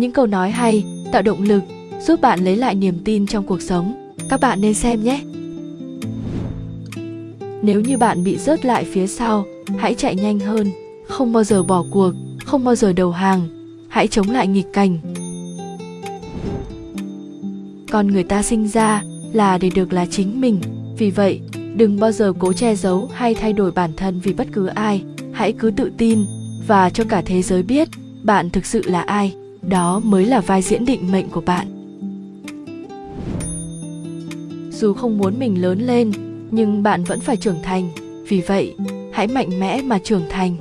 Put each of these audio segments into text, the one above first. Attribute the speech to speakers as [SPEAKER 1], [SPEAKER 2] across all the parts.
[SPEAKER 1] những câu nói hay, tạo động lực, giúp bạn lấy lại niềm tin trong cuộc sống. Các bạn nên xem nhé. Nếu như bạn bị rớt lại phía sau, hãy chạy nhanh hơn. Không bao giờ bỏ cuộc, không bao giờ đầu hàng. Hãy chống lại nghịch cảnh. Con người ta sinh ra là để được là chính mình. Vì vậy, đừng bao giờ cố che giấu hay thay đổi bản thân vì bất cứ ai. Hãy cứ tự tin và cho cả thế giới biết bạn thực sự là ai đó mới là vai diễn định mệnh của bạn. Dù không muốn mình lớn lên, nhưng bạn vẫn phải trưởng thành. Vì vậy, hãy mạnh mẽ mà trưởng thành.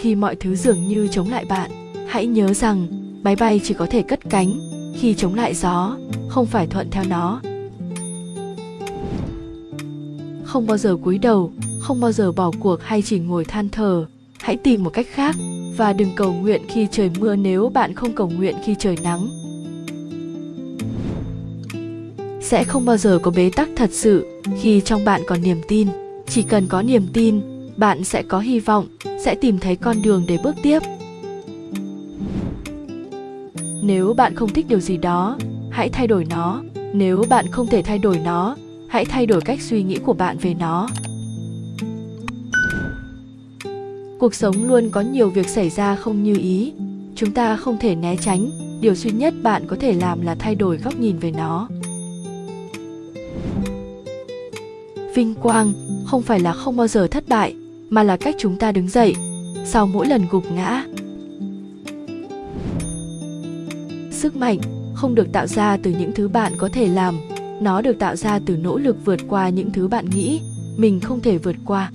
[SPEAKER 1] Khi mọi thứ dường như chống lại bạn, hãy nhớ rằng máy bay chỉ có thể cất cánh khi chống lại gió, không phải thuận theo nó. Không bao giờ cúi đầu, không bao giờ bỏ cuộc hay chỉ ngồi than thở hãy tìm một cách khác và đừng cầu nguyện khi trời mưa nếu bạn không cầu nguyện khi trời nắng. Sẽ không bao giờ có bế tắc thật sự khi trong bạn còn niềm tin. Chỉ cần có niềm tin, bạn sẽ có hy vọng, sẽ tìm thấy con đường để bước tiếp. Nếu bạn không thích điều gì đó, hãy thay đổi nó. Nếu bạn không thể thay đổi nó, hãy thay đổi cách suy nghĩ của bạn về nó. Cuộc sống luôn có nhiều việc xảy ra không như ý. Chúng ta không thể né tránh. Điều duy nhất bạn có thể làm là thay đổi góc nhìn về nó. Vinh quang không phải là không bao giờ thất bại, mà là cách chúng ta đứng dậy, sau mỗi lần gục ngã. Sức mạnh không được tạo ra từ những thứ bạn có thể làm. Nó được tạo ra từ nỗ lực vượt qua những thứ bạn nghĩ mình không thể vượt qua.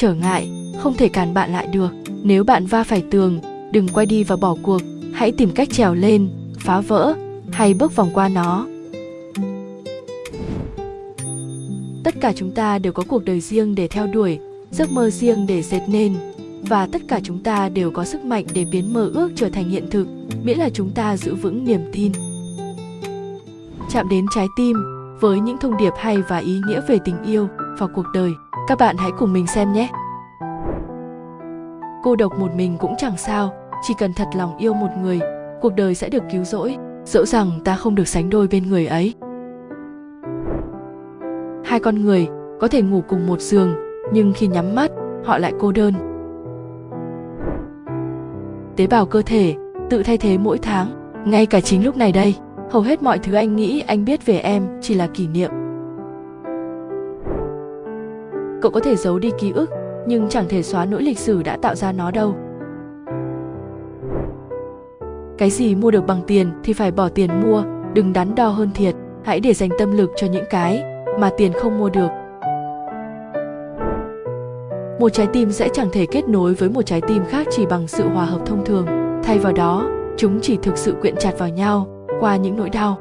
[SPEAKER 1] Trở ngại, không thể cản bạn lại được. Nếu bạn va phải tường, đừng quay đi và bỏ cuộc. Hãy tìm cách trèo lên, phá vỡ, hay bước vòng qua nó. Tất cả chúng ta đều có cuộc đời riêng để theo đuổi, giấc mơ riêng để dệt nên. Và tất cả chúng ta đều có sức mạnh để biến mơ ước trở thành hiện thực, miễn là chúng ta giữ vững niềm tin. Chạm đến trái tim với những thông điệp hay và ý nghĩa về tình yêu và cuộc đời các bạn hãy cùng mình xem nhé. Cô độc một mình cũng chẳng sao, chỉ cần thật lòng yêu một người, cuộc đời sẽ được cứu rỗi, dẫu rằng ta không được sánh đôi bên người ấy. Hai con người có thể ngủ cùng một giường, nhưng khi nhắm mắt, họ lại cô đơn. Tế bào cơ thể tự thay thế mỗi tháng, ngay cả chính lúc này đây, hầu hết mọi thứ anh nghĩ, anh biết về em chỉ là kỷ niệm cậu có thể giấu đi ký ức, nhưng chẳng thể xóa nỗi lịch sử đã tạo ra nó đâu. Cái gì mua được bằng tiền thì phải bỏ tiền mua, đừng đắn đo hơn thiệt, hãy để dành tâm lực cho những cái mà tiền không mua được. Một trái tim sẽ chẳng thể kết nối với một trái tim khác chỉ bằng sự hòa hợp thông thường. Thay vào đó, chúng chỉ thực sự quyện chặt vào nhau qua những nỗi đau.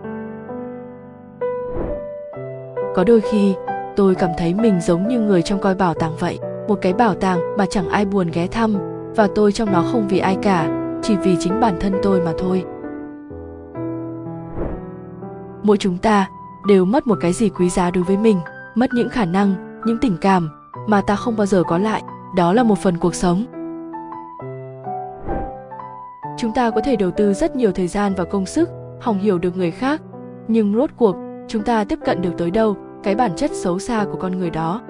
[SPEAKER 1] Có đôi khi tôi cảm thấy mình giống như người trong coi bảo tàng vậy, một cái bảo tàng mà chẳng ai buồn ghé thăm, và tôi trong nó không vì ai cả, chỉ vì chính bản thân tôi mà thôi. Mỗi chúng ta đều mất một cái gì quý giá đối với mình, mất những khả năng, những tình cảm mà ta không bao giờ có lại, đó là một phần cuộc sống. Chúng ta có thể đầu tư rất nhiều thời gian và công sức hòng hiểu được người khác, nhưng rốt cuộc chúng ta tiếp cận được tới đâu? Cái bản chất xấu xa của con người đó.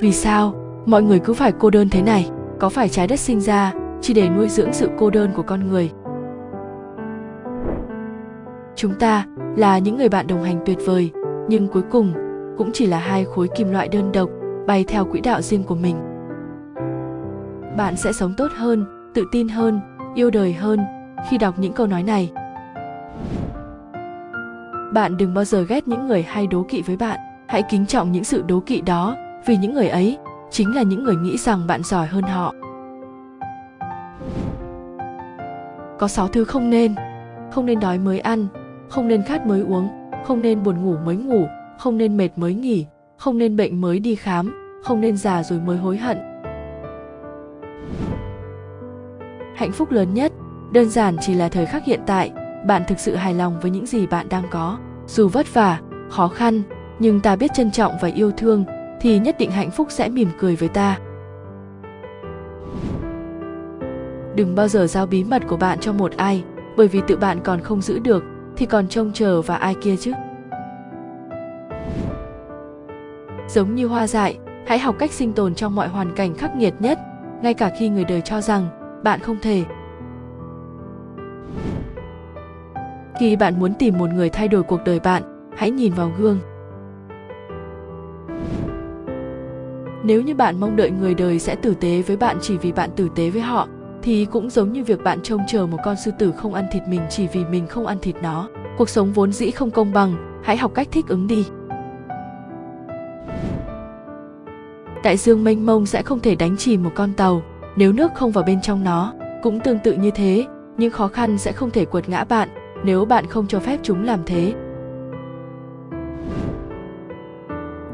[SPEAKER 1] Vì sao mọi người cứ phải cô đơn thế này? Có phải trái đất sinh ra chỉ để nuôi dưỡng sự cô đơn của con người? Chúng ta là những người bạn đồng hành tuyệt vời, nhưng cuối cùng cũng chỉ là hai khối kim loại đơn độc bay theo quỹ đạo riêng của mình. Bạn sẽ sống tốt hơn, tự tin hơn, yêu đời hơn khi đọc những câu nói này bạn đừng bao giờ ghét những người hay đố kỵ với bạn. Hãy kính trọng những sự đố kỵ đó, vì những người ấy chính là những người nghĩ rằng bạn giỏi hơn họ. Có sáu thứ không nên. Không nên đói mới ăn, không nên khát mới uống, không nên buồn ngủ mới ngủ, không nên mệt mới nghỉ, không nên bệnh mới đi khám, không nên già rồi mới hối hận. Hạnh phúc lớn nhất, đơn giản chỉ là thời khắc hiện tại. Bạn thực sự hài lòng với những gì bạn đang có dù vất vả, khó khăn, nhưng ta biết trân trọng và yêu thương thì nhất định hạnh phúc sẽ mỉm cười với ta. Đừng bao giờ giao bí mật của bạn cho một ai, bởi vì tự bạn còn không giữ được thì còn trông chờ vào ai kia chứ. Giống như hoa dại, hãy học cách sinh tồn trong mọi hoàn cảnh khắc nghiệt nhất, ngay cả khi người đời cho rằng bạn không thể khi bạn muốn tìm một người thay đổi cuộc đời bạn, hãy nhìn vào gương. Nếu như bạn mong đợi người đời sẽ tử tế với bạn chỉ vì bạn tử tế với họ, thì cũng giống như việc bạn trông chờ một con sư tử không ăn thịt mình chỉ vì mình không ăn thịt nó. Cuộc sống vốn dĩ không công bằng, hãy học cách thích ứng đi. Đại dương mênh mông sẽ không thể đánh chìm một con tàu. Nếu nước không vào bên trong nó, cũng tương tự như thế, những khó khăn sẽ không thể quật ngã bạn nếu bạn không cho phép chúng làm thế.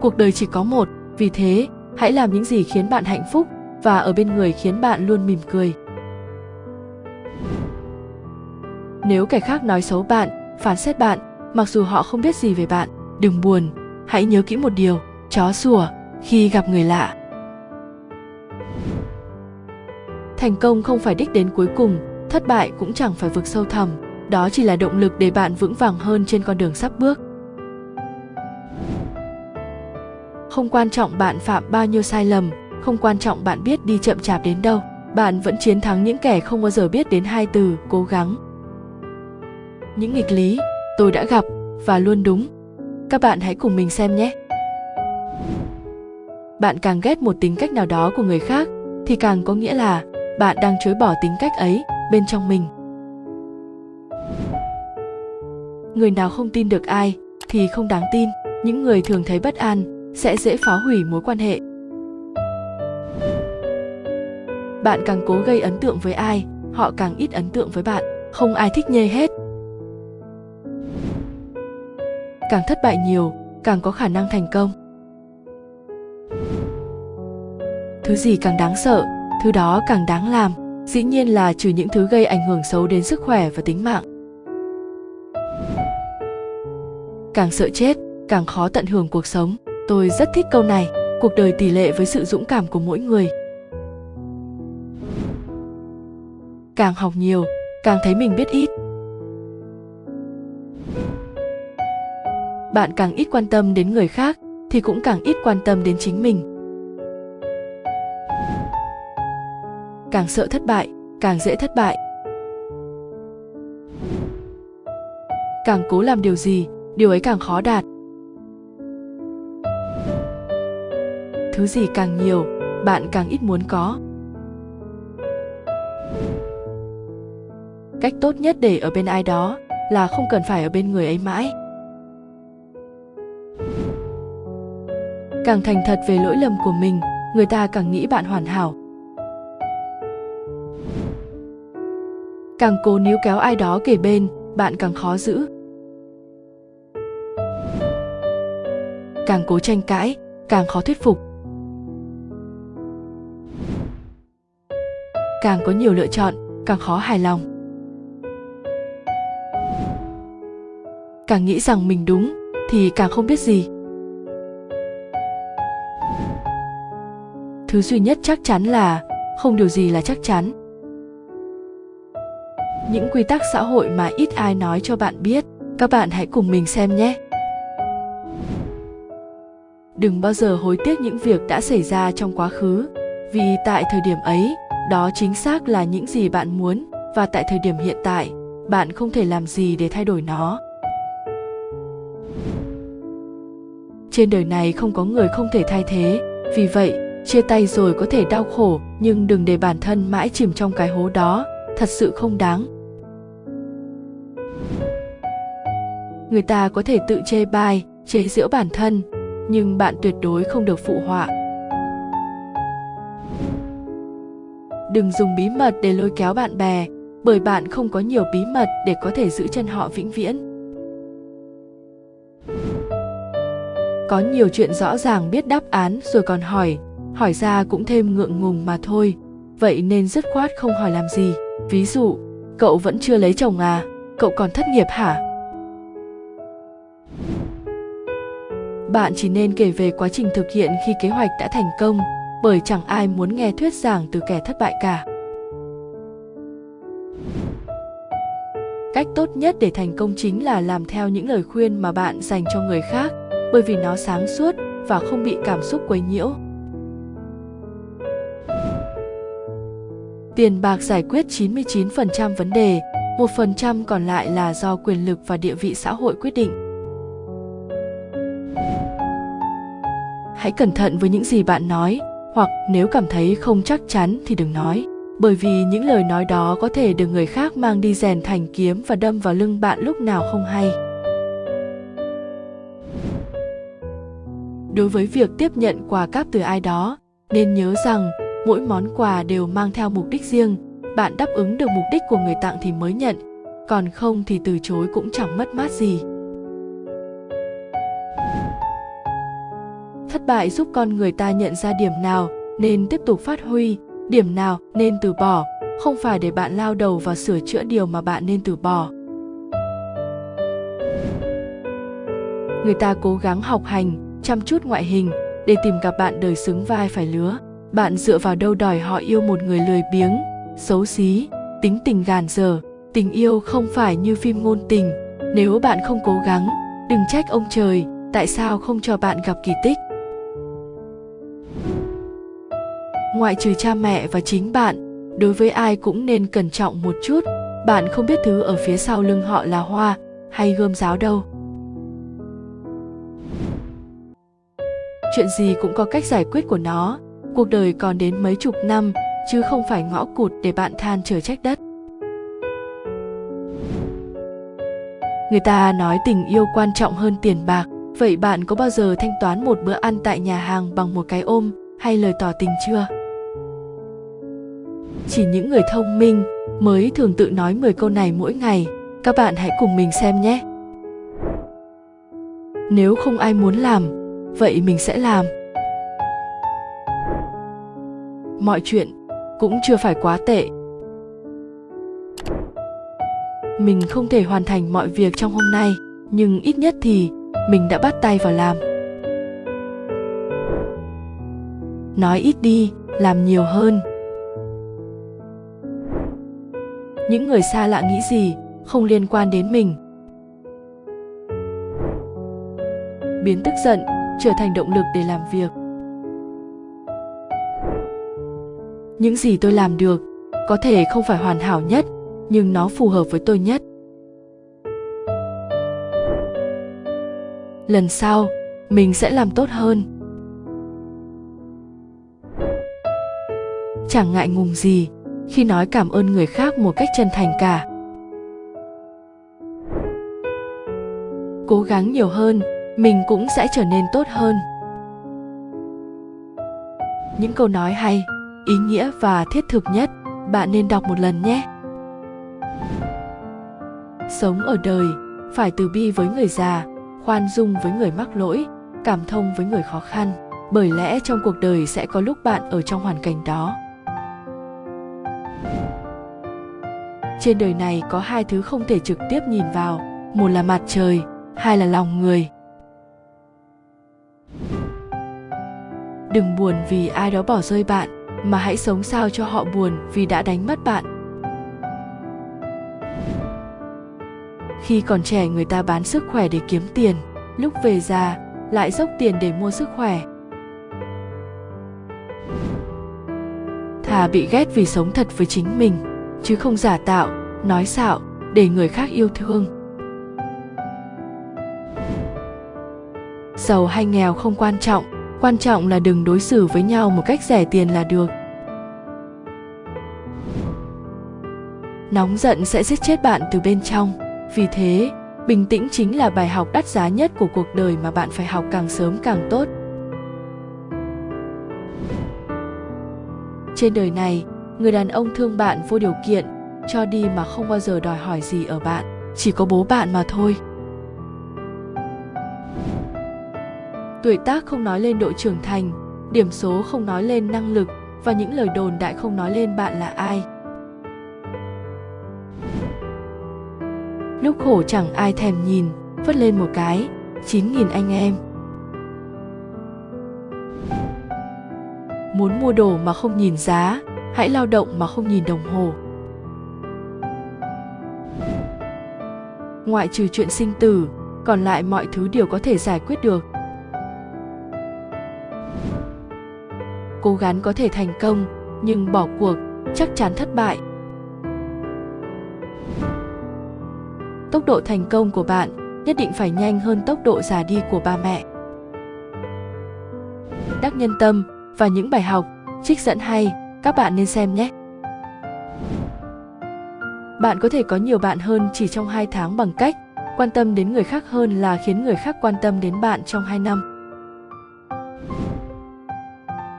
[SPEAKER 1] Cuộc đời chỉ có một, vì thế, hãy làm những gì khiến bạn hạnh phúc và ở bên người khiến bạn luôn mỉm cười. Nếu kẻ khác nói xấu bạn, phán xét bạn, mặc dù họ không biết gì về bạn, đừng buồn, hãy nhớ kỹ một điều, chó sủa khi gặp người lạ. Thành công không phải đích đến cuối cùng, thất bại cũng chẳng phải vực sâu thẳm đó chỉ là động lực để bạn vững vàng hơn trên con đường sắp bước. Không quan trọng bạn phạm bao nhiêu sai lầm, không quan trọng bạn biết đi chậm chạp đến đâu, bạn vẫn chiến thắng những kẻ không bao giờ biết đến hai từ, cố gắng. Những nghịch lý, tôi đã gặp và luôn đúng. Các bạn hãy cùng mình xem nhé. Bạn càng ghét một tính cách nào đó của người khác, thì càng có nghĩa là bạn đang chối bỏ tính cách ấy bên trong mình. Người nào không tin được ai thì không đáng tin. Những người thường thấy bất an sẽ dễ phá hủy mối quan hệ. Bạn càng cố gây ấn tượng với ai, họ càng ít ấn tượng với bạn. Không ai thích nhê hết. Càng thất bại nhiều, càng có khả năng thành công. Thứ gì càng đáng sợ, thứ đó càng đáng làm. Dĩ nhiên là trừ những thứ gây ảnh hưởng xấu đến sức khỏe và tính mạng. Càng sợ chết, càng khó tận hưởng cuộc sống. Tôi rất thích câu này, cuộc đời tỷ lệ với sự dũng cảm của mỗi người. Càng học nhiều, càng thấy mình biết ít. Bạn càng ít quan tâm đến người khác, thì cũng càng ít quan tâm đến chính mình. Càng sợ thất bại, càng dễ thất bại. Càng cố làm điều gì điều ấy càng khó đạt. Thứ gì càng nhiều, bạn càng ít muốn có. Cách tốt nhất để ở bên ai đó là không cần phải ở bên người ấy mãi. Càng thành thật về lỗi lầm của mình, người ta càng nghĩ bạn hoàn hảo. Càng cố níu kéo ai đó kể bên, bạn càng khó giữ. Càng cố tranh cãi, càng khó thuyết phục. Càng có nhiều lựa chọn, càng khó hài lòng. Càng nghĩ rằng mình đúng, thì càng không biết gì. Thứ duy nhất chắc chắn là, không điều gì là chắc chắn. Những quy tắc xã hội mà ít ai nói cho bạn biết, các bạn hãy cùng mình xem nhé đừng bao giờ hối tiếc những việc đã xảy ra trong quá khứ, vì tại thời điểm ấy, đó chính xác là những gì bạn muốn, và tại thời điểm hiện tại, bạn không thể làm gì để thay đổi nó. Trên đời này không có người không thể thay thế, vì vậy, chia tay rồi có thể đau khổ, nhưng đừng để bản thân mãi chìm trong cái hố đó, thật sự không đáng. Người ta có thể tự chê bai, chế giễu bản thân nhưng bạn tuyệt đối không được phụ họa. Đừng dùng bí mật để lôi kéo bạn bè, bởi bạn không có nhiều bí mật để có thể giữ chân họ vĩnh viễn. Có nhiều chuyện rõ ràng biết đáp án rồi còn hỏi hỏi ra cũng thêm ngượng ngùng mà thôi. Vậy nên dứt khoát không hỏi làm gì. Ví dụ, cậu vẫn chưa lấy chồng à? Cậu còn thất nghiệp hả? Bạn chỉ nên kể về quá trình thực hiện khi kế hoạch đã thành công, bởi chẳng ai muốn nghe thuyết giảng từ kẻ thất bại cả. Cách tốt nhất để thành công chính là làm theo những lời khuyên mà bạn dành cho người khác, bởi vì nó sáng suốt và không bị cảm xúc quấy nhiễu. Tiền bạc giải quyết 99% vấn đề, 1% còn lại là do quyền lực và địa vị xã hội quyết định. Hãy cẩn thận với những gì bạn nói, hoặc nếu cảm thấy không chắc chắn thì đừng nói, bởi vì những lời nói đó có thể được người khác mang đi rèn thành kiếm và đâm vào lưng bạn lúc nào không hay. Đối với việc tiếp nhận quà cáp từ ai đó, nên nhớ rằng mỗi món quà đều mang theo mục đích riêng. Bạn đáp ứng được mục đích của người tặng thì mới nhận còn không thì từ chối cũng chẳng mất mát gì. Thất bại giúp con người ta nhận ra điểm nào nên tiếp tục phát huy, điểm nào nên từ bỏ. Không phải để bạn lao đầu vào sửa chữa điều mà bạn nên từ bỏ. Người ta cố gắng học hành, chăm chút ngoại hình để tìm gặp bạn đời xứng vai phải lứa. Bạn dựa vào đâu đòi họ yêu một người lười biếng, xấu xí, tính tình gàn dở. Tình yêu không phải như phim ngôn tình. Nếu bạn không cố gắng, đừng trách ông trời, tại sao không cho bạn gặp kỳ tích? Ngoại trừ cha mẹ và chính bạn, đối với ai cũng nên cẩn trọng một chút. Bạn không biết thứ ở phía sau lưng họ là hoa hay gươm giáo đâu. Chuyện gì cũng có cách giải quyết của nó. Cuộc đời còn đến mấy chục năm, chứ không phải ngõ cụt để bạn than trời trách đất. Người ta nói tình yêu quan trọng hơn tiền bạc. Vậy bạn có bao giờ thanh toán một bữa ăn tại nhà hàng bằng một cái ôm hay lời tỏ tình chưa? Chỉ những người thông minh mới thường tự nói 10 câu này mỗi ngày. Các bạn hãy cùng mình xem nhé. Nếu không ai muốn làm, vậy mình sẽ làm. Mọi chuyện cũng chưa phải quá tệ. Mình không thể hoàn thành mọi việc trong hôm nay, nhưng ít nhất thì mình đã bắt tay vào làm. Nói ít đi, làm nhiều hơn. Những người xa lạ nghĩ gì không liên quan đến mình? Biến tức giận trở thành động lực để làm việc. Những gì tôi làm được có thể không phải hoàn hảo nhất, nhưng nó phù hợp với tôi nhất. Lần sau, mình sẽ làm tốt hơn. Chẳng ngại ngùng gì khi nói cảm ơn người khác một cách chân thành cả. Cố gắng nhiều hơn, mình cũng sẽ trở nên tốt hơn. Những câu nói hay, ý nghĩa và thiết thực nhất, bạn nên đọc một lần nhé. Sống ở đời, phải từ bi với người già, khoan dung với người mắc lỗi, cảm thông với người khó khăn, bởi lẽ trong cuộc đời sẽ có lúc bạn ở trong hoàn cảnh đó. Trên đời này có hai thứ không thể trực tiếp nhìn vào, một là mặt trời, hai là lòng người. Đừng buồn vì ai đó bỏ rơi bạn, mà hãy sống sao cho họ buồn vì đã đánh mất bạn. Khi còn trẻ, người ta bán sức khỏe để kiếm tiền, lúc về già lại dốc tiền để mua sức khỏe. Thà bị ghét vì sống thật với chính mình chứ không giả tạo, nói xạo, để người khác yêu thương. Giàu hay nghèo không quan trọng quan trọng là đừng đối xử với nhau một cách rẻ tiền là được. Nóng giận sẽ giết chết bạn từ bên trong. Vì thế, bình tĩnh chính là bài học đắt giá nhất của cuộc đời mà bạn phải học càng sớm càng tốt. Trên đời này người đàn ông thương bạn vô điều kiện, cho đi mà không bao giờ đòi hỏi gì ở bạn, chỉ có bố bạn mà thôi. Tuổi tác không nói lên độ trưởng thành, điểm số không nói lên năng lực và những lời đồn đại không nói lên bạn là ai. Lúc khổ chẳng ai thèm nhìn, phất lên một cái 9.000 anh em. Muốn mua đồ mà không nhìn giá hãy lao động mà không nhìn đồng hồ. Ngoại trừ chuyện sinh tử, còn lại mọi thứ đều có thể giải quyết được. Cố gắng có thể thành công, nhưng bỏ cuộc chắc chắn thất bại. Tốc độ thành công của bạn nhất định phải nhanh hơn tốc độ già đi của ba mẹ. Đắc nhân tâm và những bài học, trích dẫn hay các bạn nên xem nhé bạn có thể có nhiều bạn hơn chỉ trong 2 tháng bằng cách quan tâm đến người khác hơn là khiến người khác quan tâm đến bạn trong 2 năm.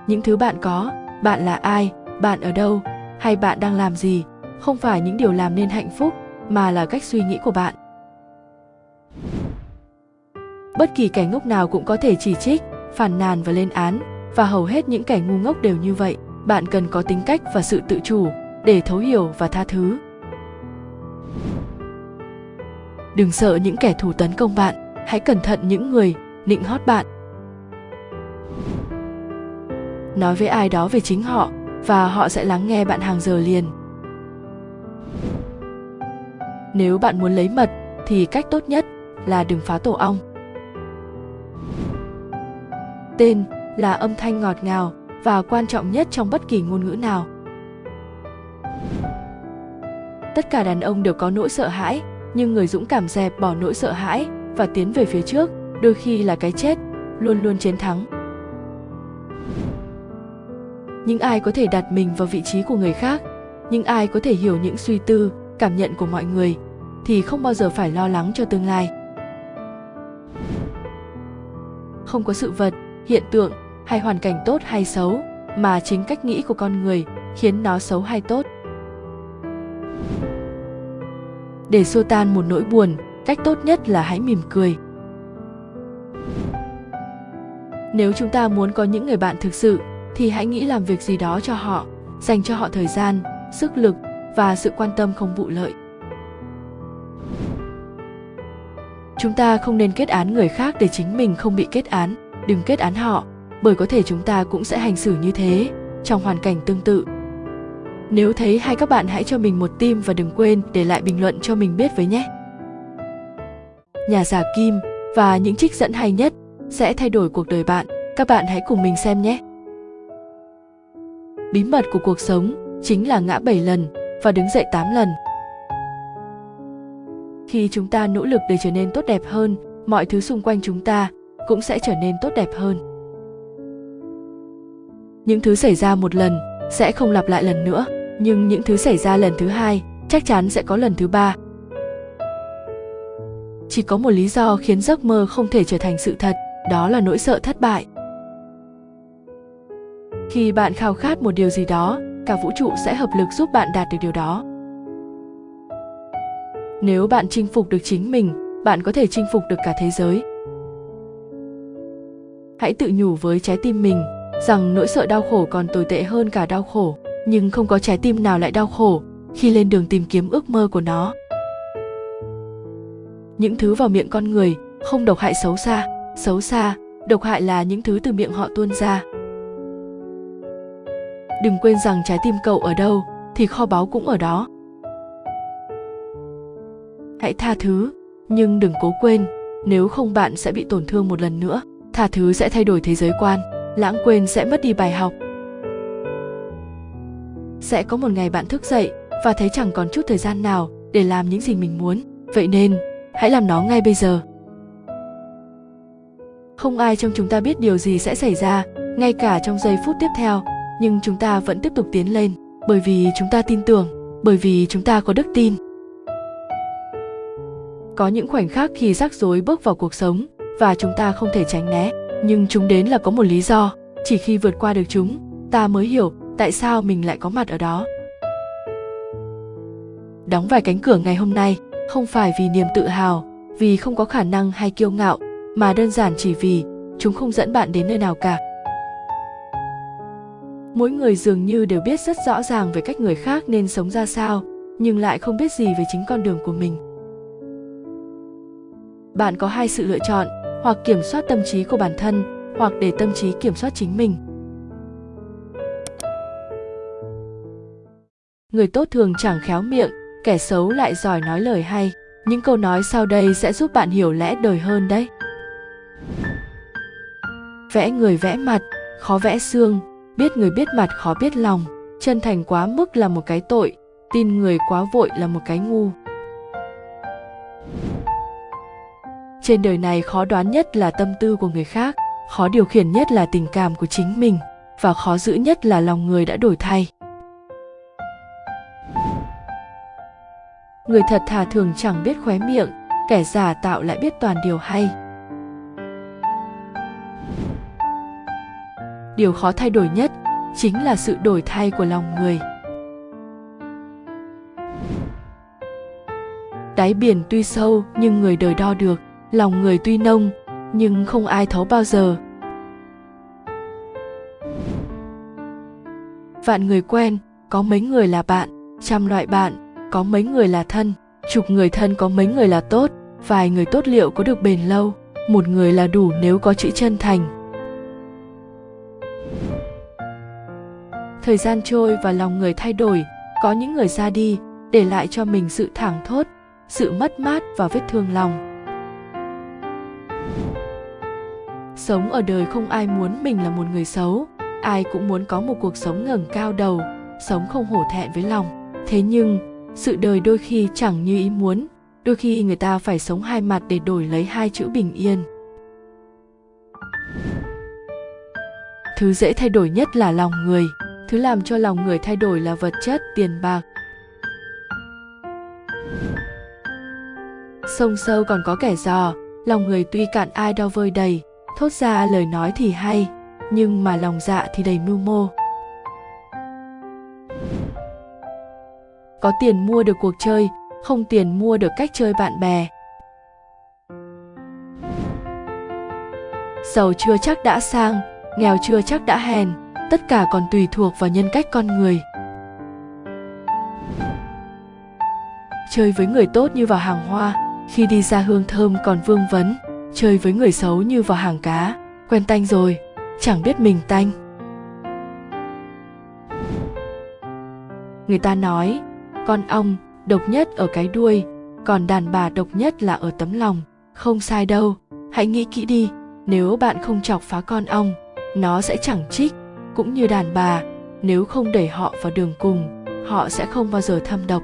[SPEAKER 1] Những thứ bạn có, bạn là ai, bạn ở đâu, hay bạn đang làm gì, không phải những điều làm nên hạnh phúc, mà là cách suy nghĩ của bạn. Bất kỳ kẻ ngốc nào cũng có thể chỉ trích, phản nàn và lên án, và hầu hết những kẻ ngu ngốc đều như vậy. Bạn cần có tính cách và sự tự chủ để thấu hiểu và tha thứ. Đừng sợ những kẻ thù tấn công bạn, hãy cẩn thận những người nịnh hót bạn. Nói với ai đó về chính họ và họ sẽ lắng nghe bạn hàng giờ liền. Nếu bạn muốn lấy mật thì cách tốt nhất là đừng phá tổ ong. Tên là âm thanh ngọt ngào và quan trọng nhất trong bất kỳ ngôn ngữ nào. Tất cả đàn ông đều có nỗi sợ hãi, nhưng người dũng cảm dẹp bỏ nỗi sợ hãi và tiến về phía trước, đôi khi là cái chết, luôn luôn chiến thắng những ai có thể đặt mình vào vị trí của người khác, những ai có thể hiểu những suy tư, cảm nhận của mọi người, thì không bao giờ phải lo lắng cho tương lai không có sự vật, hiện tượng hay hoàn cảnh tốt hay xấu mà chính cách nghĩ của con người khiến nó xấu hay tốt. Để xua tan một nỗi buồn, cách tốt nhất là hãy mỉm cười. Nếu chúng ta muốn có những người bạn thực sự, thì hãy nghĩ làm việc gì đó cho họ, dành cho họ thời gian, sức lực và sự quan tâm không vụ lợi. Chúng ta không nên kết án người khác để chính mình không bị kết án. Đừng kết án họ bởi có thể chúng ta cũng sẽ hành xử như thế trong hoàn cảnh tương tự nếu thấy hay các bạn hãy cho mình một tim và đừng quên để lại bình luận cho mình biết với nhé. Nhà giả Kim và những trích dẫn hay nhất sẽ thay đổi cuộc đời bạn. Các bạn hãy cùng mình xem nhé. Bí mật của cuộc sống chính là ngã 7 lần và đứng dậy 8 lần. Khi chúng ta nỗ lực để trở nên tốt đẹp hơn, mọi thứ xung quanh chúng ta cũng sẽ trở nên tốt đẹp hơn. Những thứ xảy ra một lần sẽ không lặp lại lần nữa, nhưng những thứ xảy ra lần thứ hai chắc chắn sẽ có lần thứ ba. Chỉ có một lý do khiến giấc mơ không thể trở thành sự thật, đó là nỗi sợ thất bại. Khi bạn khao khát một điều gì đó, cả vũ trụ sẽ hợp lực giúp bạn đạt được điều đó. Nếu bạn chinh phục được chính mình, bạn có thể chinh phục được cả thế giới. Hãy tự nhủ với trái tim mình rằng nỗi sợ đau khổ còn tồi tệ hơn cả đau khổ, nhưng không có trái tim nào lại đau khổ khi lên đường tìm kiếm ước mơ của nó. Những thứ vào miệng con người không độc hại xấu xa xấu xa, độc hại là những thứ từ miệng họ tuôn ra. Đừng quên rằng trái tim cậu ở đâu thì kho báu cũng ở đó. Hãy tha thứ, nhưng đừng cố quên, nếu không bạn sẽ bị tổn thương một lần nữa, tha thứ sẽ thay đổi thế giới quan lãng quên sẽ mất đi bài học. Sẽ có một ngày bạn thức dậy và thấy chẳng còn chút thời gian nào để làm những gì mình muốn. Vậy nên, hãy làm nó ngay bây giờ. Không ai trong chúng ta biết điều gì sẽ xảy ra ngay cả trong giây phút tiếp theo, nhưng chúng ta vẫn tiếp tục tiến lên, bởi vì chúng ta tin tưởng, bởi vì chúng ta có đức tin. Có những khoảnh khắc khi rắc rối bước vào cuộc sống và chúng ta không thể tránh né nhưng chúng đến là có một lý do, chỉ khi vượt qua được chúng, ta mới hiểu tại sao mình lại có mặt ở đó. Đóng vài cánh cửa ngày hôm nay không phải vì niềm tự hào, vì không có khả năng hay kiêu ngạo, mà đơn giản chỉ vì chúng không dẫn bạn đến nơi nào cả. Mỗi người dường như đều biết rất rõ ràng về cách người khác nên sống ra sao, nhưng lại không biết gì về chính con đường của mình. Bạn có hai sự lựa chọn hoặc kiểm soát tâm trí của bản thân, hoặc để tâm trí kiểm soát chính mình. Người tốt thường chẳng khéo miệng, kẻ xấu lại giỏi nói lời hay. Những câu nói sau đây sẽ giúp bạn hiểu lẽ đời hơn đấy. Vẽ người vẽ mặt, khó vẽ xương. Biết người biết mặt khó biết lòng. Chân thành quá mức là một cái tội, tin người quá vội là một cái ngu. Trên đời này khó đoán nhất là tâm tư của người khác, khó điều khiển nhất là tình cảm của chính mình, và khó giữ nhất là lòng người đã đổi thay. Người thật thà thường chẳng biết khóe miệng, kẻ giả tạo lại biết toàn điều hay. Điều khó thay đổi nhất chính là sự đổi thay của lòng người. Đáy biển tuy sâu nhưng người đời đo được lòng người tuy nông, nhưng không ai thấu bao giờ. Vạn người quen, có mấy người là bạn. Trăm loại bạn, có mấy người là thân. Chục người thân, có mấy người là tốt. Vài người tốt liệu có được bền lâu. Một người là đủ nếu có chữ chân thành. Thời gian trôi và lòng người thay đổi. Có những người ra đi, để lại cho mình sự thảng thốt, sự mất mát và vết thương lòng. Sống ở đời không ai muốn mình là một người xấu. Ai cũng muốn có một cuộc sống ngẩng cao đầu, sống không hổ thẹn với lòng. Thế nhưng, sự đời đôi khi chẳng như ý muốn. Đôi khi người ta phải sống hai mặt để đổi lấy hai chữ bình yên. Thứ dễ thay đổi nhất là lòng người. Thứ làm cho lòng người thay đổi là vật chất, tiền bạc. Sông sâu còn có kẻ dò. Lòng người tuy cạn ai đau vơi đầy thốt ra lời nói thì hay, nhưng mà lòng dạ thì đầy mưu mô. Có tiền mua được cuộc chơi, không tiền mua được cách chơi bạn bè. Giàu chưa chắc đã sang, nghèo chưa chắc đã hèn, tất cả còn tùy thuộc vào nhân cách con người. Chơi với người tốt như vào hàng hoa, khi đi ra hương thơm còn vương vấn chơi với người xấu như vào hàng cá. Quen tanh rồi, chẳng biết mình tanh. Người ta nói, con ong độc nhất ở cái đuôi, còn đàn bà độc nhất là ở tấm lòng. Không sai đâu, hãy nghĩ kỹ đi, nếu bạn không chọc phá con ong, nó sẽ chẳng trích cũng như đàn bà, nếu không đẩy họ vào đường cùng, họ sẽ không bao giờ thâm độc.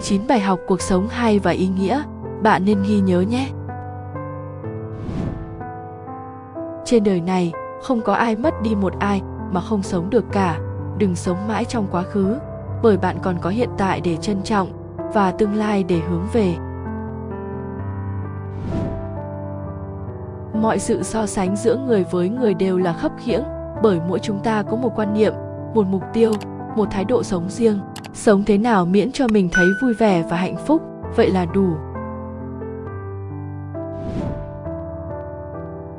[SPEAKER 1] 9 bài học cuộc sống hay và ý nghĩa, bạn nên ghi nhớ nhé. Trên đời này, không có ai mất đi một ai mà không sống được cả. Đừng sống mãi trong quá khứ, bởi bạn còn có hiện tại để trân trọng và tương lai để hướng về. Mọi sự so sánh giữa người với người đều là khấp khiễng, bởi mỗi chúng ta có một quan niệm, một mục tiêu, một thái độ sống riêng. Sống thế nào miễn cho mình thấy vui vẻ và hạnh phúc, vậy là đủ.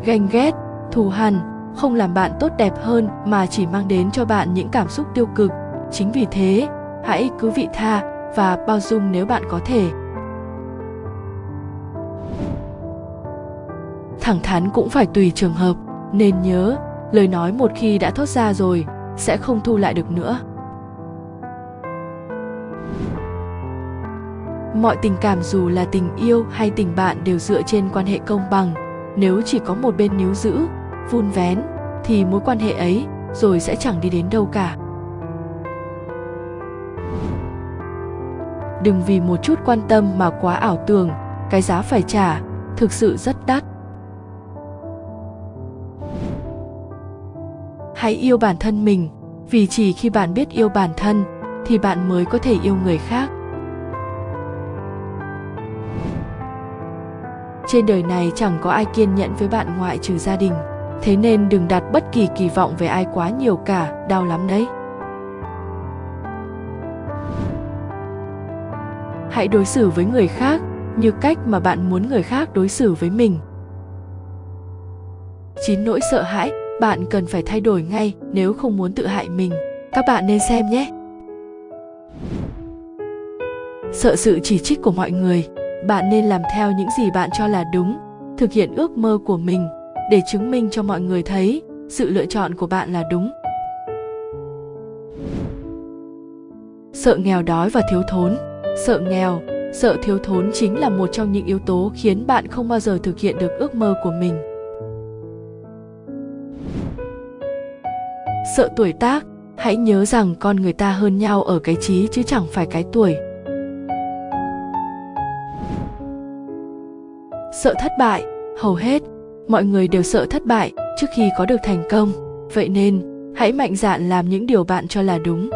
[SPEAKER 1] Ganh ghét thù hằn, không làm bạn tốt đẹp hơn mà chỉ mang đến cho bạn những cảm xúc tiêu cực. Chính vì thế, hãy cứ vị tha và bao dung nếu bạn có thể. Thẳng thắn cũng phải tùy trường hợp, nên nhớ, lời nói một khi đã thốt ra rồi, sẽ không thu lại được nữa. Mọi tình cảm dù là tình yêu hay tình bạn đều dựa trên quan hệ công bằng. Nếu chỉ có một bên níu giữ vun vén, thì mối quan hệ ấy rồi sẽ chẳng đi đến đâu cả. Đừng vì một chút quan tâm mà quá ảo tưởng, cái giá phải trả thực sự rất đắt. Hãy yêu bản thân mình, vì chỉ khi bạn biết yêu bản thân thì bạn mới có thể yêu người khác. Trên đời này chẳng có ai kiên nhẫn với bạn ngoại trừ gia đình thế nên đừng đặt bất kỳ kỳ vọng về ai quá nhiều cả, đau lắm đấy. Hãy đối xử với người khác như cách mà bạn muốn người khác đối xử với mình. Chín nỗi sợ hãi, bạn cần phải thay đổi ngay nếu không muốn tự hại mình. Các bạn nên xem nhé. Sợ sự chỉ trích của mọi người, bạn nên làm theo những gì bạn cho là đúng, thực hiện ước mơ của mình để chứng minh cho mọi người thấy sự lựa chọn của bạn là đúng. Sợ nghèo đói và thiếu thốn. Sợ nghèo, sợ thiếu thốn chính là một trong những yếu tố khiến bạn không bao giờ thực hiện được ước mơ của mình. Sợ tuổi tác. Hãy nhớ rằng con người ta hơn nhau ở cái trí chứ chẳng phải cái tuổi. Sợ thất bại. Hầu hết mọi người đều sợ thất bại trước khi có được thành công. Vậy nên, hãy mạnh dạn làm những điều bạn cho là đúng.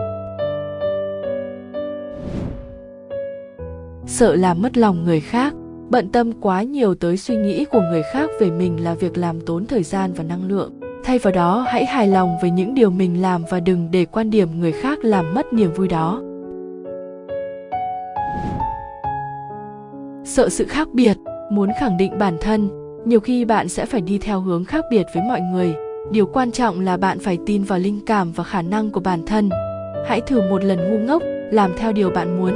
[SPEAKER 1] Sợ làm mất lòng người khác, bận tâm quá nhiều tới suy nghĩ của người khác về mình là việc làm tốn thời gian và năng lượng. Thay vào đó, hãy hài lòng với những điều mình làm và đừng để quan điểm người khác làm mất niềm vui đó. Sợ sự khác biệt, muốn khẳng định bản thân nhiều khi bạn sẽ phải đi theo hướng khác biệt với mọi người. Điều quan trọng là bạn phải tin vào linh cảm và khả năng của bản thân. Hãy thử một lần ngu ngốc, làm theo điều bạn muốn.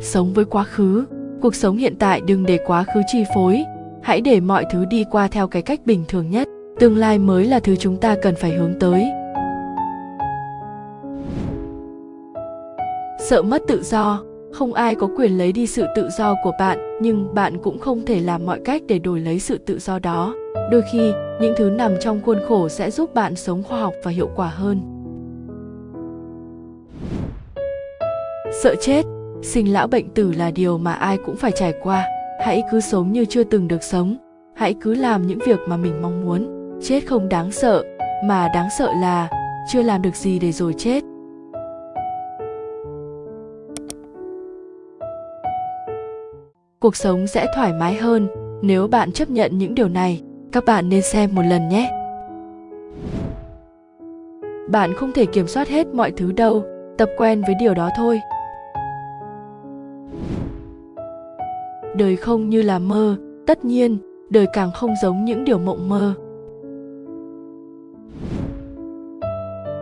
[SPEAKER 1] Sống với quá khứ. Cuộc sống hiện tại đừng để quá khứ chi phối. Hãy để mọi thứ đi qua theo cái cách bình thường nhất. Tương lai mới là thứ chúng ta cần phải hướng tới. Sợ mất tự do không ai có quyền lấy đi sự tự do của bạn, nhưng bạn cũng không thể làm mọi cách để đổi lấy sự tự do đó. Đôi khi, những thứ nằm trong khuôn khổ sẽ giúp bạn sống khoa học và hiệu quả hơn. Sợ chết. Sinh lão bệnh tử là điều mà ai cũng phải trải qua. Hãy cứ sống như chưa từng được sống. Hãy cứ làm những việc mà mình mong muốn. Chết không đáng sợ, mà đáng sợ là chưa làm được gì để rồi chết. Cuộc sống sẽ thoải mái hơn nếu bạn chấp nhận những điều này. Các bạn nên xem một lần nhé. Bạn không thể kiểm soát hết mọi thứ đâu, tập quen với điều đó thôi. Đời không như là mơ, tất nhiên, đời càng không giống những điều mộng mơ.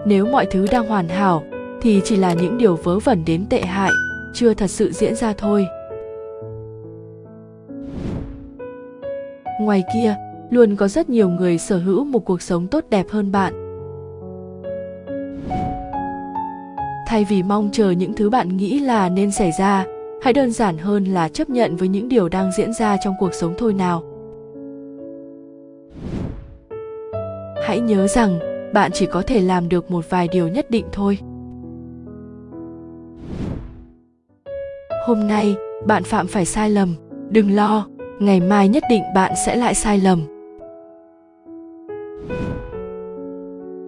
[SPEAKER 1] Nếu mọi thứ đang hoàn hảo, thì chỉ là những điều vớ vẩn đến tệ hại, chưa thật sự diễn ra thôi. Ngoài kia, luôn có rất nhiều người sở hữu một cuộc sống tốt đẹp hơn bạn. Thay vì mong chờ những thứ bạn nghĩ là nên xảy ra, hãy đơn giản hơn là chấp nhận với những điều đang diễn ra trong cuộc sống thôi nào. Hãy nhớ rằng, bạn chỉ có thể làm được một vài điều nhất định thôi. Hôm nay, bạn phạm phải sai lầm, đừng lo ngày mai nhất định bạn sẽ lại sai lầm.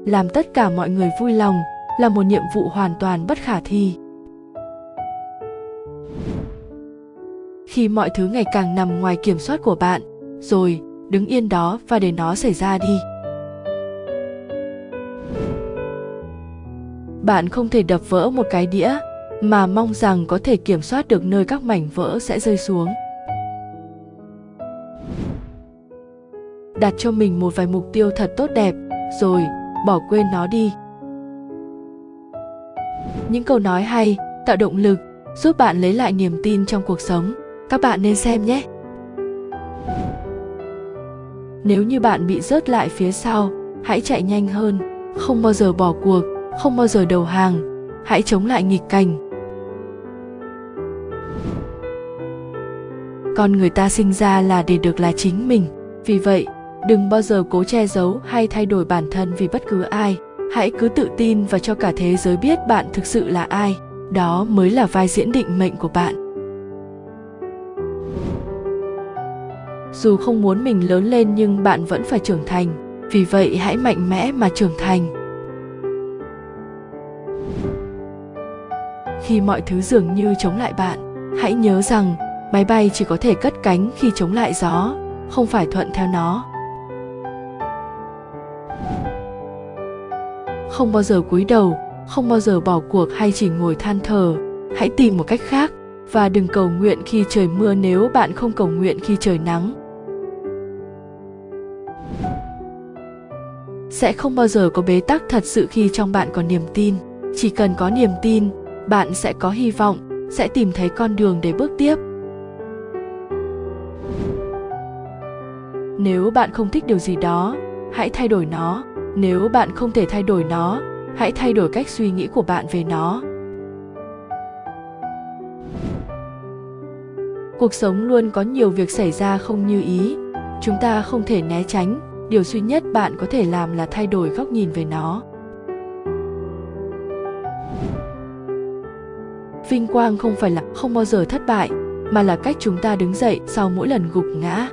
[SPEAKER 1] Làm tất cả mọi người vui lòng là một nhiệm vụ hoàn toàn bất khả thi. Khi mọi thứ ngày càng nằm ngoài kiểm soát của bạn, rồi, đứng yên đó và để nó xảy ra đi. Bạn không thể đập vỡ một cái đĩa mà mong rằng có thể kiểm soát được nơi các mảnh vỡ sẽ rơi xuống. Đặt cho mình một vài mục tiêu thật tốt đẹp, rồi, bỏ quên nó đi. Những câu nói hay, tạo động lực, giúp bạn lấy lại niềm tin trong cuộc sống. Các bạn nên xem nhé. Nếu như bạn bị rớt lại phía sau, hãy chạy nhanh hơn, không bao giờ bỏ cuộc, không bao giờ đầu hàng, hãy chống lại nghịch cảnh. Con người ta sinh ra là để được là chính mình, vì vậy đừng bao giờ cố che giấu hay thay đổi bản thân vì bất cứ ai. Hãy cứ tự tin và cho cả thế giới biết bạn thực sự là ai. Đó mới là vai diễn định mệnh của bạn. Dù không muốn mình lớn lên nhưng bạn vẫn phải trưởng thành. Vì vậy hãy mạnh mẽ mà trưởng thành. Khi mọi thứ dường như chống lại bạn, hãy nhớ rằng máy bay chỉ có thể cất cánh khi chống lại gió, không phải thuận theo nó. Không bao giờ cúi đầu, không bao giờ bỏ cuộc hay chỉ ngồi than thở. Hãy tìm một cách khác và đừng cầu nguyện khi trời mưa nếu bạn không cầu nguyện khi trời nắng. Sẽ không bao giờ có bế tắc thật sự khi trong bạn có niềm tin. Chỉ cần có niềm tin, bạn sẽ có hy vọng, sẽ tìm thấy con đường để bước tiếp. Nếu bạn không thích điều gì đó, hãy thay đổi nó nếu bạn không thể thay đổi nó, hãy thay đổi cách suy nghĩ của bạn về nó. Cuộc sống luôn có nhiều việc xảy ra không như ý. Chúng ta không thể né tránh. Điều duy nhất bạn có thể làm là thay đổi góc nhìn về nó. Vinh quang không phải là không bao giờ thất bại, mà là cách chúng ta đứng dậy sau mỗi lần gục ngã.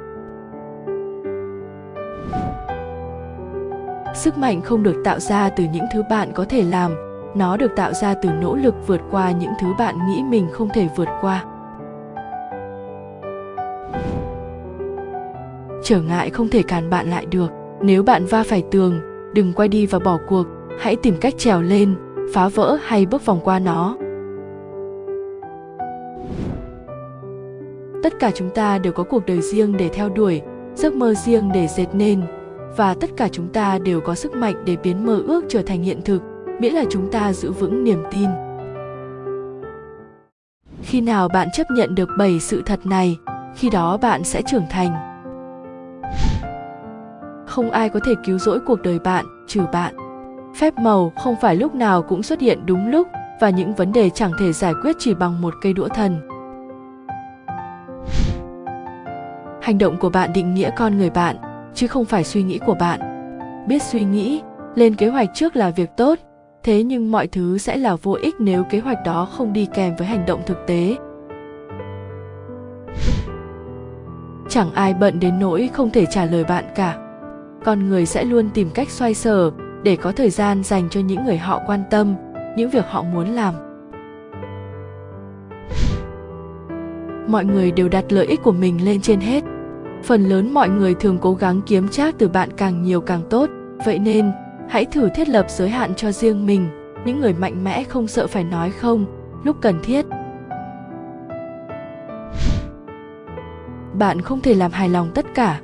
[SPEAKER 1] Sức mạnh không được tạo ra từ những thứ bạn có thể làm, nó được tạo ra từ nỗ lực vượt qua những thứ bạn nghĩ mình không thể vượt qua. Trở ngại không thể cản bạn lại được. Nếu bạn va phải tường, đừng quay đi và bỏ cuộc, hãy tìm cách trèo lên, phá vỡ hay bước vòng qua nó. Tất cả chúng ta đều có cuộc đời riêng để theo đuổi, giấc mơ riêng để dệt nên và tất cả chúng ta đều có sức mạnh để biến mơ ước trở thành hiện thực, miễn là chúng ta giữ vững niềm tin. Khi nào bạn chấp nhận được bảy sự thật này, khi đó bạn sẽ trưởng thành. Không ai có thể cứu rỗi cuộc đời bạn, trừ bạn. Phép màu không phải lúc nào cũng xuất hiện đúng lúc, và những vấn đề chẳng thể giải quyết chỉ bằng một cây đũa thần. Hành động của bạn định nghĩa con người bạn chứ không phải suy nghĩ của bạn. Biết suy nghĩ, lên kế hoạch trước là việc tốt, thế nhưng mọi thứ sẽ là vô ích nếu kế hoạch đó không đi kèm với hành động thực tế. Chẳng ai bận đến nỗi không thể trả lời bạn cả. Con người sẽ luôn tìm cách xoay sở để có thời gian dành cho những người họ quan tâm, những việc họ muốn làm. Mọi người đều đặt lợi ích của mình lên trên hết phần lớn mọi người thường cố gắng kiếm trác từ bạn càng nhiều càng tốt. Vậy nên, hãy thử thiết lập giới hạn cho riêng mình. Những người mạnh mẽ không sợ phải nói không, lúc cần thiết. Bạn không thể làm hài lòng tất cả.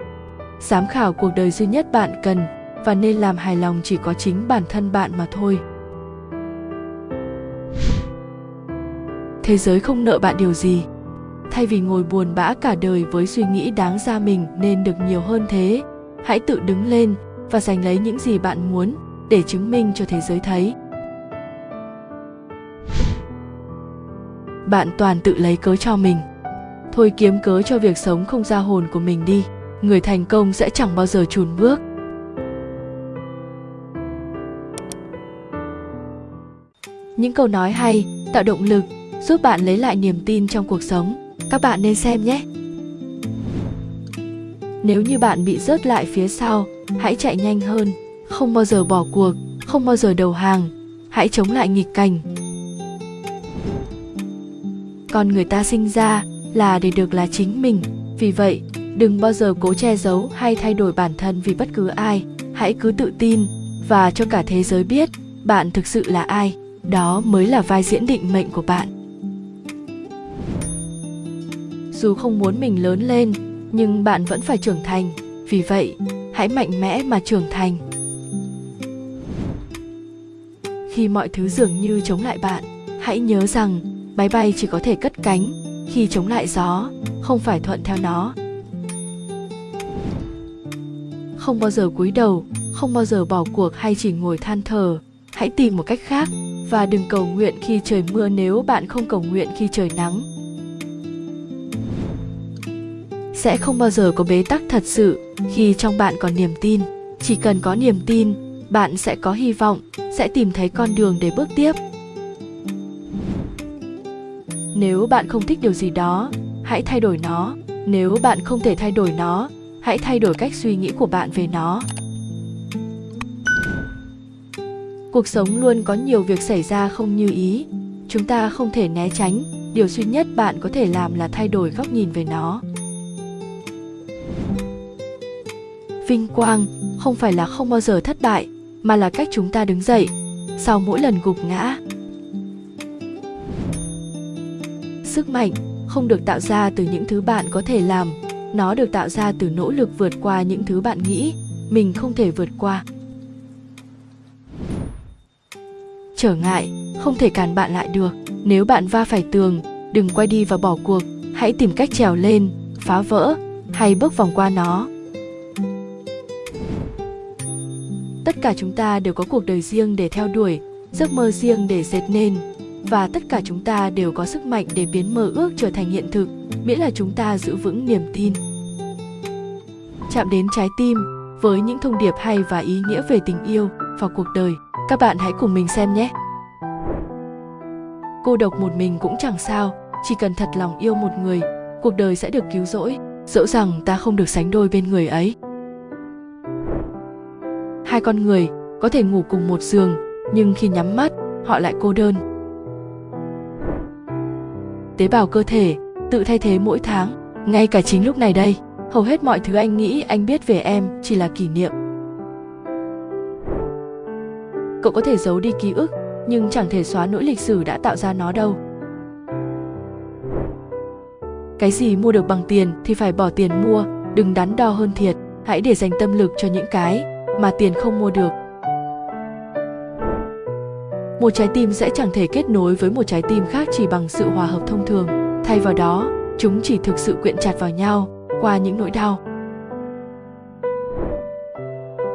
[SPEAKER 1] Giám khảo cuộc đời duy nhất bạn cần, và nên làm hài lòng chỉ có chính bản thân bạn mà thôi. Thế giới không nợ bạn điều gì thay vì ngồi buồn bã cả đời với suy nghĩ đáng ra mình nên được nhiều hơn thế, hãy tự đứng lên và giành lấy những gì bạn muốn để chứng minh cho thế giới thấy. Bạn toàn tự lấy cớ cho mình. Thôi kiếm cớ cho việc sống không ra hồn của mình đi, người thành công sẽ chẳng bao giờ chùn bước. Những câu nói hay, tạo động lực, giúp bạn lấy lại niềm tin trong cuộc sống các bạn nên xem nhé. Nếu như bạn bị rớt lại phía sau, hãy chạy nhanh hơn, không bao giờ bỏ cuộc, không bao giờ đầu hàng, hãy chống lại nghịch cảnh. Con người ta sinh ra là để được là chính mình, vì vậy, đừng bao giờ cố che giấu hay thay đổi bản thân vì bất cứ ai, hãy cứ tự tin và cho cả thế giới biết bạn thực sự là ai, đó mới là vai diễn định mệnh của bạn dù không muốn mình lớn lên, nhưng bạn vẫn phải trưởng thành. Vì vậy, hãy mạnh mẽ mà trưởng thành. Khi mọi thứ dường như chống lại bạn, hãy nhớ rằng máy bay chỉ có thể cất cánh khi chống lại gió, không phải thuận theo nó. Không bao giờ cúi đầu, không bao giờ bỏ cuộc hay chỉ ngồi than thở hãy tìm một cách khác và đừng cầu nguyện khi trời mưa nếu bạn không cầu nguyện khi trời nắng. Sẽ không bao giờ có bế tắc thật sự khi trong bạn còn niềm tin. Chỉ cần có niềm tin, bạn sẽ có hy vọng, sẽ tìm thấy con đường để bước tiếp. Nếu bạn không thích điều gì đó, hãy thay đổi nó. Nếu bạn không thể thay đổi nó, hãy thay đổi cách suy nghĩ của bạn về nó. Cuộc sống luôn có nhiều việc xảy ra không như ý. Chúng ta không thể né tránh. Điều duy nhất bạn có thể làm là thay đổi góc nhìn về nó. Vinh quang không phải là không bao giờ thất bại, mà là cách chúng ta đứng dậy, sau mỗi lần gục ngã. Sức mạnh không được tạo ra từ những thứ bạn có thể làm, nó được tạo ra từ nỗ lực vượt qua những thứ bạn nghĩ mình không thể vượt qua. Trở ngại không thể cản bạn lại được, nếu bạn va phải tường, đừng quay đi và bỏ cuộc, hãy tìm cách trèo lên, phá vỡ hay bước vòng qua nó. Tất cả chúng ta đều có cuộc đời riêng để theo đuổi, giấc mơ riêng để dệt nên. Và tất cả chúng ta đều có sức mạnh để biến mơ ước trở thành hiện thực, miễn là chúng ta giữ vững niềm tin. Chạm đến trái tim, với những thông điệp hay và ý nghĩa về tình yêu và cuộc đời, các bạn hãy cùng mình xem nhé. Cô độc một mình cũng chẳng sao, chỉ cần thật lòng yêu một người, cuộc đời sẽ được cứu rỗi. Dẫu rằng ta không được sánh đôi bên người ấy hai con người có thể ngủ cùng một giường, nhưng khi nhắm mắt, họ lại cô đơn. Tế bào cơ thể tự thay thế mỗi tháng, ngay cả chính lúc này đây, hầu hết mọi thứ anh nghĩ anh biết về em chỉ là kỷ niệm. Cậu có thể giấu đi ký ức, nhưng chẳng thể xóa nỗi lịch sử đã tạo ra nó đâu. Cái gì mua được bằng tiền thì phải bỏ tiền mua, đừng đắn đo hơn thiệt, hãy để dành tâm lực cho những cái mà tiền không mua được. Một trái tim sẽ chẳng thể kết nối với một trái tim khác chỉ bằng sự hòa hợp thông thường. Thay vào đó, chúng chỉ thực sự quyện chặt vào nhau qua những nỗi đau.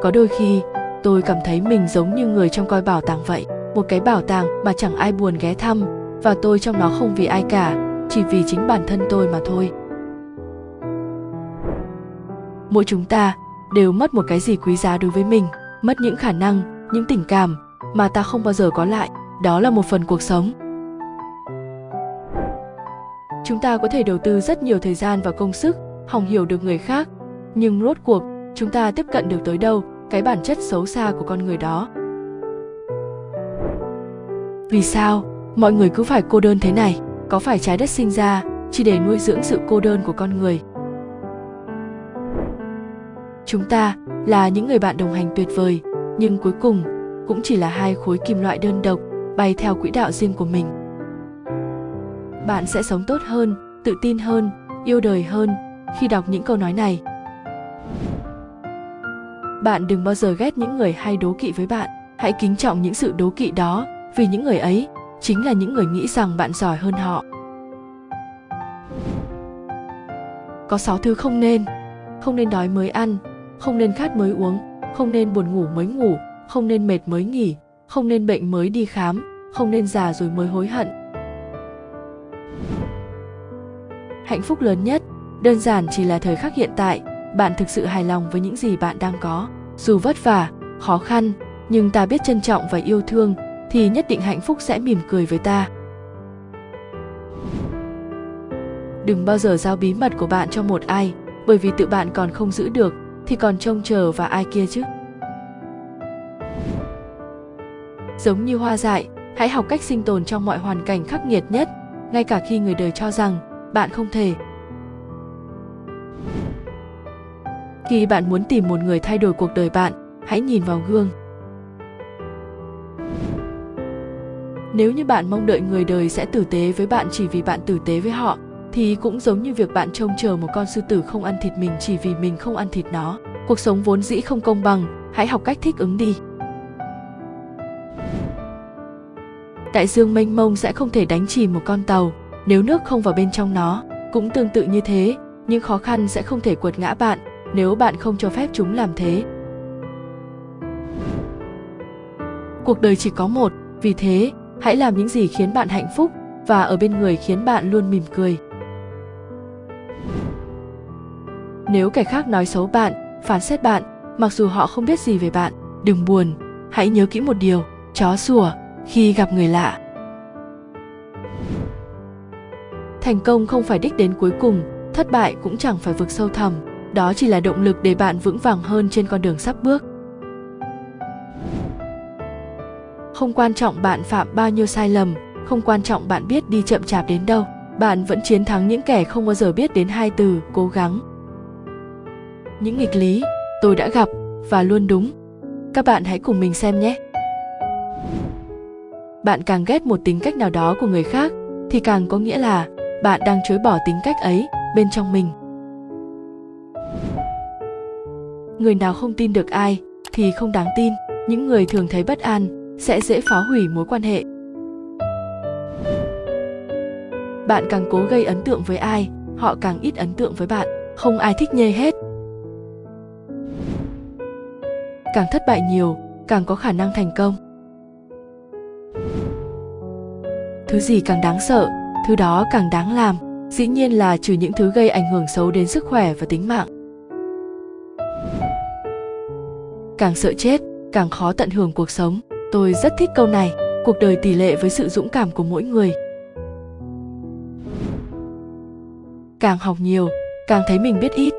[SPEAKER 1] Có đôi khi, tôi cảm thấy mình giống như người trong coi bảo tàng vậy, một cái bảo tàng mà chẳng ai buồn ghé thăm, và tôi trong nó không vì ai cả, chỉ vì chính bản thân tôi mà thôi. Mỗi chúng ta đều mất một cái gì quý giá đối với mình, mất những khả năng, những tình cảm mà ta không bao giờ có lại. Đó là một phần cuộc sống. Chúng ta có thể đầu tư rất nhiều thời gian và công sức, hòng hiểu được người khác. Nhưng rốt cuộc, chúng ta tiếp cận được tới đâu? Cái bản chất xấu xa của con người đó. Vì sao? Mọi người cứ phải cô đơn thế này. Có phải trái đất sinh ra chỉ để nuôi dưỡng sự cô đơn của con người? Chúng ta là những người bạn đồng hành tuyệt vời, nhưng cuối cùng cũng chỉ là hai khối kim loại đơn độc bay theo quỹ đạo riêng của mình. Bạn sẽ sống tốt hơn, tự tin hơn, yêu đời hơn khi đọc những câu nói này. Bạn đừng bao giờ ghét những người hay đố kỵ với bạn. Hãy kính trọng những sự đố kỵ đó, vì những người ấy chính là những người nghĩ rằng bạn giỏi hơn họ. Có sáu thứ không nên. Không nên đói mới ăn không nên khát mới uống, không nên buồn ngủ mới ngủ, không nên mệt mới nghỉ, không nên bệnh mới đi khám, không nên già rồi mới hối hận. Hạnh phúc lớn nhất, đơn giản chỉ là thời khắc hiện tại. Bạn thực sự hài lòng với những gì bạn đang có. Dù vất vả, khó khăn, nhưng ta biết trân trọng và yêu thương, thì nhất định hạnh phúc sẽ mỉm cười với ta. Đừng bao giờ giao bí mật của bạn cho một ai, bởi vì tự bạn còn không giữ được thì còn trông chờ vào ai kia chứ? Giống như hoa dại, hãy học cách sinh tồn trong mọi hoàn cảnh khắc nghiệt nhất, ngay cả khi người đời cho rằng bạn không thể. Khi bạn muốn tìm một người thay đổi cuộc đời bạn, hãy nhìn vào gương. Nếu như bạn mong đợi người đời sẽ tử tế với bạn chỉ vì bạn tử tế với họ thì cũng giống như việc bạn trông chờ một con sư tử không ăn thịt mình chỉ vì mình không ăn thịt nó. Cuộc sống vốn dĩ không công bằng. Hãy học cách thích ứng đi. Đại dương mênh mông sẽ không thể đánh chìm một con tàu. Nếu nước không vào bên trong nó, cũng tương tự như thế. Những khó khăn sẽ không thể quật ngã bạn, nếu bạn không cho phép chúng làm thế. Cuộc đời chỉ có một. Vì thế, hãy làm những gì khiến bạn hạnh phúc và ở bên người khiến bạn luôn mỉm cười. Nếu kẻ khác nói xấu bạn, phán xét bạn, mặc dù họ không biết gì về bạn, đừng buồn. Hãy nhớ kỹ một điều, chó sủa khi gặp người lạ. Thành công không phải đích đến cuối cùng, thất bại cũng chẳng phải vực sâu thẳm. Đó chỉ là động lực để bạn vững vàng hơn trên con đường sắp bước. Không quan trọng bạn phạm bao nhiêu sai lầm, không quan trọng bạn biết đi chậm chạp đến đâu, bạn vẫn chiến thắng những kẻ không bao giờ biết đến hai từ, cố gắng những nghịch lý tôi đã gặp và luôn đúng. Các bạn hãy cùng mình xem nhé. Bạn càng ghét một tính cách nào đó của người khác, thì càng có nghĩa là bạn đang chối bỏ tính cách ấy bên trong mình. Người nào không tin được ai thì không đáng tin. Những người thường thấy bất an sẽ dễ phá hủy mối quan hệ. Bạn càng cố gây ấn tượng với ai, họ càng ít ấn tượng với bạn. Không ai thích nhê hết càng thất bại nhiều, càng có khả năng thành công. Thứ gì càng đáng sợ, thứ đó càng đáng làm, dĩ nhiên là trừ những thứ gây ảnh hưởng xấu đến sức khỏe và tính mạng. Càng sợ chết, càng khó tận hưởng cuộc sống. Tôi rất thích câu này, cuộc đời tỷ lệ với sự dũng cảm của mỗi người. Càng học nhiều, càng thấy mình biết ít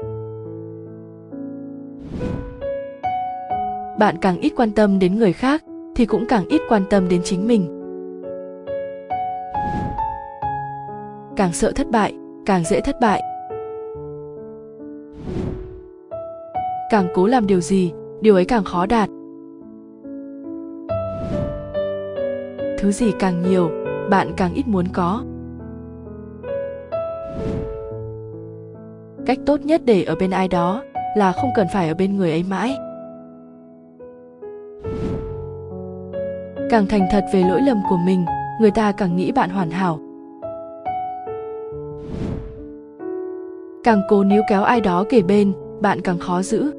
[SPEAKER 1] bạn càng ít quan tâm đến người khác, thì cũng càng ít quan tâm đến chính mình. Càng sợ thất bại, càng dễ thất bại. Càng cố làm điều gì, điều ấy càng khó đạt. Thứ gì càng nhiều, bạn càng ít muốn có. Cách tốt nhất để ở bên ai đó là không cần phải ở bên người ấy mãi càng thành thật về lỗi lầm của mình, người ta càng nghĩ bạn hoàn hảo. Càng cố níu kéo ai đó kể bên, bạn càng khó giữ.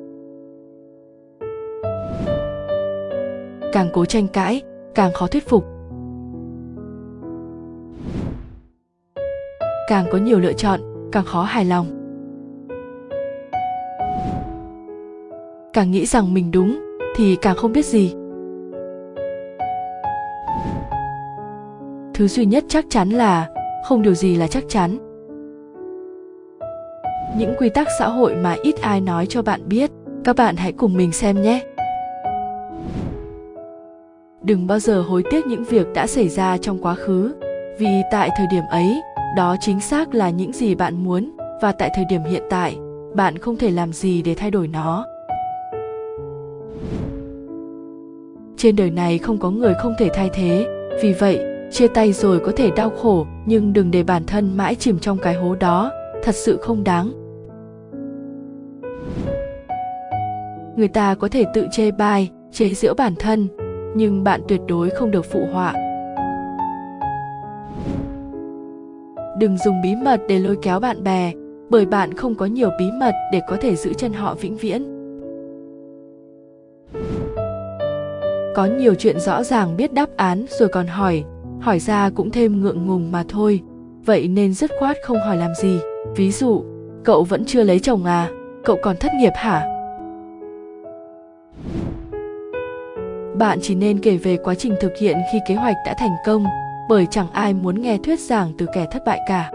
[SPEAKER 1] Càng cố tranh cãi, càng khó thuyết phục. Càng có nhiều lựa chọn, càng khó hài lòng. Càng nghĩ rằng mình đúng thì càng không biết gì. Thứ duy nhất chắc chắn là, không điều gì là chắc chắn. Những quy tắc xã hội mà ít ai nói cho bạn biết, các bạn hãy cùng mình xem nhé. Đừng bao giờ hối tiếc những việc đã xảy ra trong quá khứ, vì tại thời điểm ấy, đó chính xác là những gì bạn muốn, và tại thời điểm hiện tại, bạn không thể làm gì để thay đổi nó. Trên đời này không có người không thể thay thế. Vì vậy, chia tay rồi có thể đau khổ, nhưng đừng để bản thân mãi chìm trong cái hố đó. Thật sự không đáng. Người ta có thể tự chê bai, chế giễu bản thân, nhưng bạn tuyệt đối không được phụ họa. Đừng dùng bí mật để lôi kéo bạn bè, bởi bạn không có nhiều bí mật để có thể giữ chân họ vĩnh viễn. Có nhiều chuyện rõ ràng biết đáp án rồi còn hỏi hỏi ra cũng thêm ngượng ngùng mà thôi. Vậy nên dứt khoát không hỏi làm gì. Ví dụ, cậu vẫn chưa lấy chồng à? Cậu còn thất nghiệp hả? Bạn chỉ nên kể về quá trình thực hiện khi kế hoạch đã thành công, bởi chẳng ai muốn nghe thuyết giảng từ kẻ thất bại cả.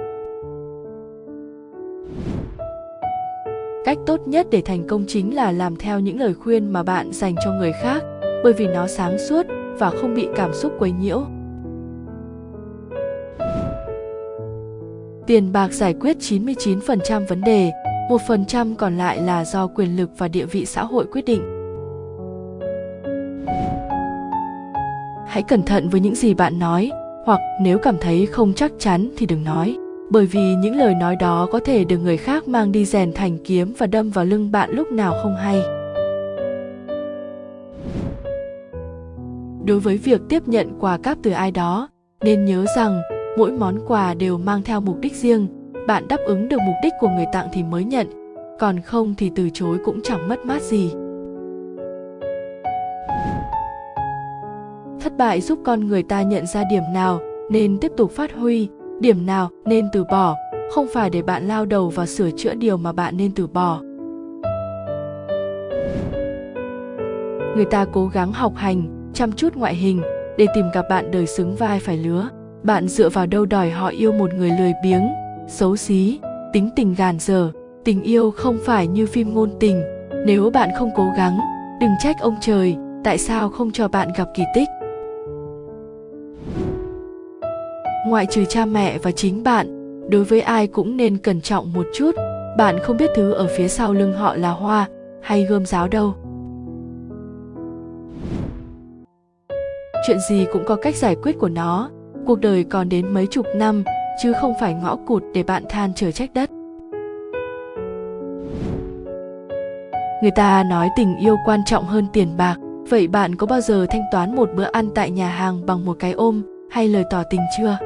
[SPEAKER 1] Cách tốt nhất để thành công chính là làm theo những lời khuyên mà bạn dành cho người khác bởi vì nó sáng suốt và không bị cảm xúc quấy nhiễu Tiền bạc giải quyết 99% vấn đề, 1% còn lại là do quyền lực và địa vị xã hội quyết định. Hãy cẩn thận với những gì bạn nói, hoặc nếu cảm thấy không chắc chắn thì đừng nói, bởi vì những lời nói đó có thể được người khác mang đi rèn thành kiếm và đâm vào lưng bạn lúc nào không hay. Đối với việc tiếp nhận quà cáp từ ai đó, nên nhớ rằng mỗi món quà đều mang theo mục đích riêng bạn đáp ứng được mục đích của người tặng thì mới nhận còn không thì từ chối cũng chẳng mất mát gì. Thất bại giúp con người ta nhận ra điểm nào nên tiếp tục phát huy điểm nào nên từ bỏ không phải để bạn lao đầu vào sửa chữa điều mà bạn nên từ bỏ. Người ta cố gắng học hành chăm chút ngoại hình để tìm gặp bạn đời xứng vai phải lứa. Bạn dựa vào đâu đòi họ yêu một người lười biếng, xấu xí, tính tình gàn dở? Tình yêu không phải như phim ngôn tình. Nếu bạn không cố gắng, đừng trách ông trời, tại sao không cho bạn gặp kỳ tích? Ngoại trừ cha mẹ và chính bạn, đối với ai cũng nên cẩn trọng một chút. Bạn không biết thứ ở phía sau lưng họ là hoa hay gươm giáo đâu. Chuyện gì cũng có cách giải quyết của nó. Cuộc đời còn đến mấy chục năm, chứ không phải ngõ cụt để bạn than trời trách đất. Người ta nói tình yêu quan trọng hơn tiền bạc. Vậy bạn có bao giờ thanh toán một bữa ăn tại nhà hàng bằng một cái ôm, hay lời tỏ tình chưa?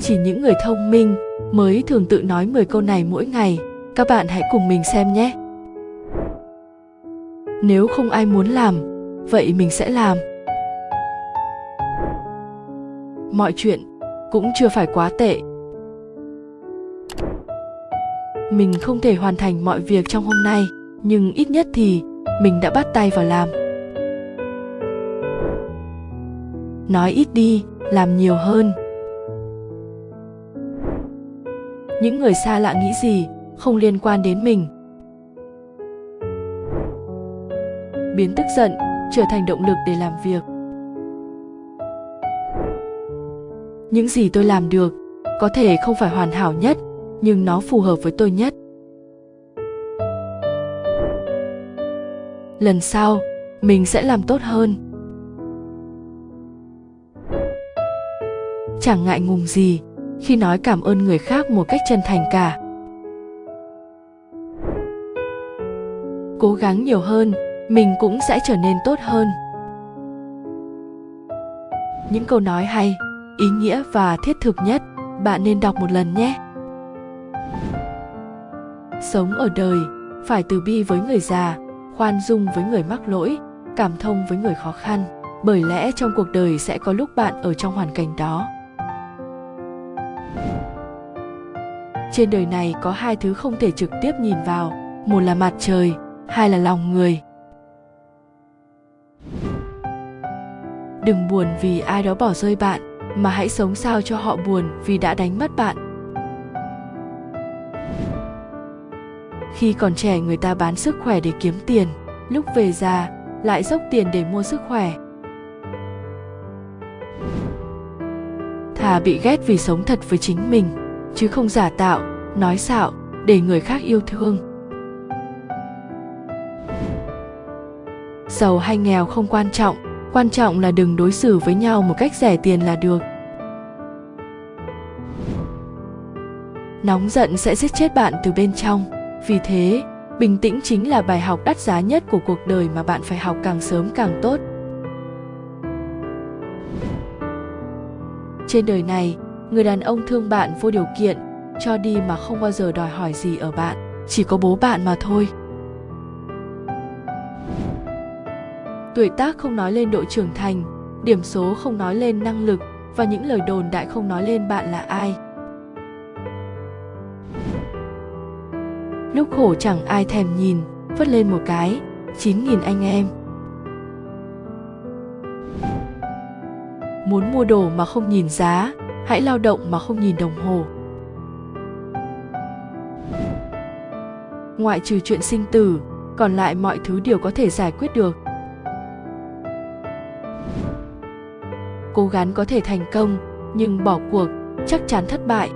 [SPEAKER 1] Chỉ những người thông minh mới thường tự nói 10 câu này mỗi ngày. Các bạn hãy cùng mình xem nhé. Nếu không ai muốn làm vậy mình sẽ làm. Mọi chuyện cũng chưa phải quá tệ. Mình không thể hoàn thành mọi việc trong hôm nay, nhưng ít nhất thì mình đã bắt tay vào làm. Nói ít đi, làm nhiều hơn. Những người xa lạ nghĩ gì không liên quan đến mình? Biến tức giận trở thành động lực để làm việc. Những gì tôi làm được, có thể không phải hoàn hảo nhất, nhưng nó phù hợp với tôi nhất. Lần sau, mình sẽ làm tốt hơn. Chẳng ngại ngùng gì khi nói cảm ơn người khác một cách chân thành cả. Cố gắng nhiều hơn mình cũng sẽ trở nên tốt hơn. Những câu nói hay, ý nghĩa và thiết thực nhất, bạn nên đọc một lần nhé. Sống ở đời, phải từ bi với người già, khoan dung với người mắc lỗi, cảm thông với người khó khăn, bởi lẽ trong cuộc đời sẽ có lúc bạn ở trong hoàn cảnh đó. Trên đời này có hai thứ không thể trực tiếp nhìn vào, một là mặt trời, hai là lòng người. Đừng buồn vì ai đó bỏ rơi bạn, mà hãy sống sao cho họ buồn vì đã đánh mất bạn. Khi còn trẻ, người ta bán sức khỏe để kiếm tiền. Lúc về già, lại dốc tiền để mua sức khỏe. Thà bị ghét vì sống thật với chính mình, chứ không giả tạo, nói xạo, để người khác yêu thương. Giàu hay nghèo không quan trọng quan trọng là đừng đối xử với nhau một cách rẻ tiền là được. Nóng giận sẽ giết chết bạn từ bên trong. Vì thế, bình tĩnh chính là bài học đắt giá nhất của cuộc đời mà bạn phải học càng sớm càng tốt. Trên đời này, người đàn ông thương bạn vô điều kiện, cho đi mà không bao giờ đòi hỏi gì ở bạn. Chỉ có bố bạn mà thôi. Tuổi tác không nói lên độ trưởng thành, điểm số không nói lên năng lực và những lời đồn đại không nói lên bạn là ai. Lúc khổ chẳng ai thèm nhìn vất lên một cái, chín nghìn anh em. Muốn mua đồ mà không nhìn giá, hãy lao động mà không nhìn đồng hồ. Ngoại trừ chuyện sinh tử, còn lại mọi thứ đều có thể giải quyết được. Cố gắng có thể thành công, nhưng bỏ cuộc, chắc chắn thất bại.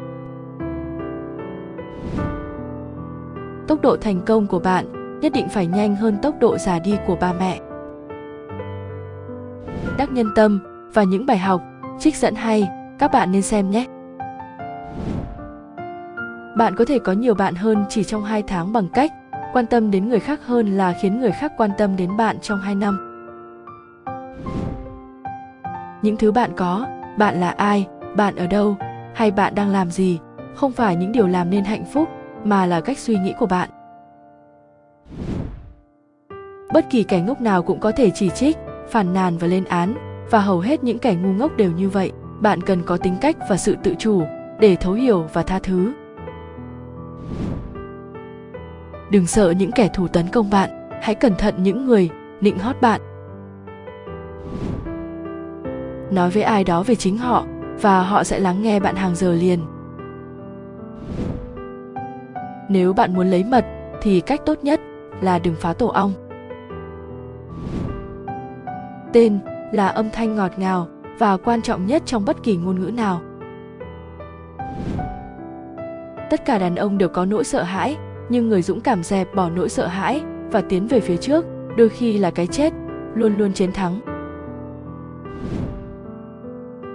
[SPEAKER 1] Tốc độ thành công của bạn nhất định phải nhanh hơn tốc độ già đi của ba mẹ. Đắc nhân tâm và những bài học, trích dẫn hay, các bạn nên xem nhé. Bạn có thể có nhiều bạn hơn chỉ trong 2 tháng bằng cách quan tâm đến người khác hơn là khiến người khác quan tâm đến bạn trong 2 năm. Những thứ bạn có, bạn là ai, bạn ở đâu, hay bạn đang làm gì, không phải những điều làm nên hạnh phúc, mà là cách suy nghĩ của bạn. Bất kỳ kẻ ngốc nào cũng có thể chỉ trích, phản nàn và lên án, và hầu hết những kẻ ngu ngốc đều như vậy. Bạn cần có tính cách và sự tự chủ để thấu hiểu và tha thứ đừng sợ những kẻ thù tấn công bạn hãy cẩn thận những người nịnh hót bạn nói với ai đó về chính họ, và họ sẽ lắng nghe bạn hàng giờ liền. Nếu bạn muốn lấy mật, thì cách tốt nhất là đừng phá tổ ong. Tên là âm thanh ngọt ngào và quan trọng nhất trong bất kỳ ngôn ngữ nào. Tất cả đàn ông đều có nỗi sợ hãi, nhưng người dũng cảm dẹp bỏ nỗi sợ hãi và tiến về phía trước, đôi khi là cái chết, luôn luôn chiến thắng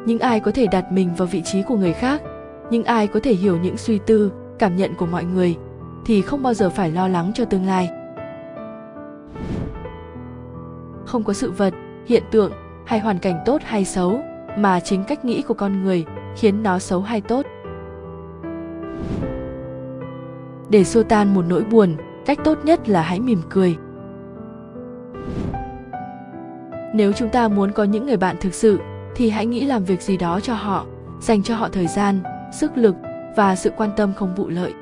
[SPEAKER 1] những ai có thể đặt mình vào vị trí của người khác, những ai có thể hiểu những suy tư, cảm nhận của mọi người, thì không bao giờ phải lo lắng cho tương lai. Không có sự vật, hiện tượng, hay hoàn cảnh tốt hay xấu, mà chính cách nghĩ của con người khiến nó xấu hay tốt. Để xua tan một nỗi buồn, cách tốt nhất là hãy mỉm cười. Nếu chúng ta muốn có những người bạn thực sự thì hãy nghĩ làm việc gì đó cho họ, dành cho họ thời gian, sức lực và sự quan tâm không vụ lợi.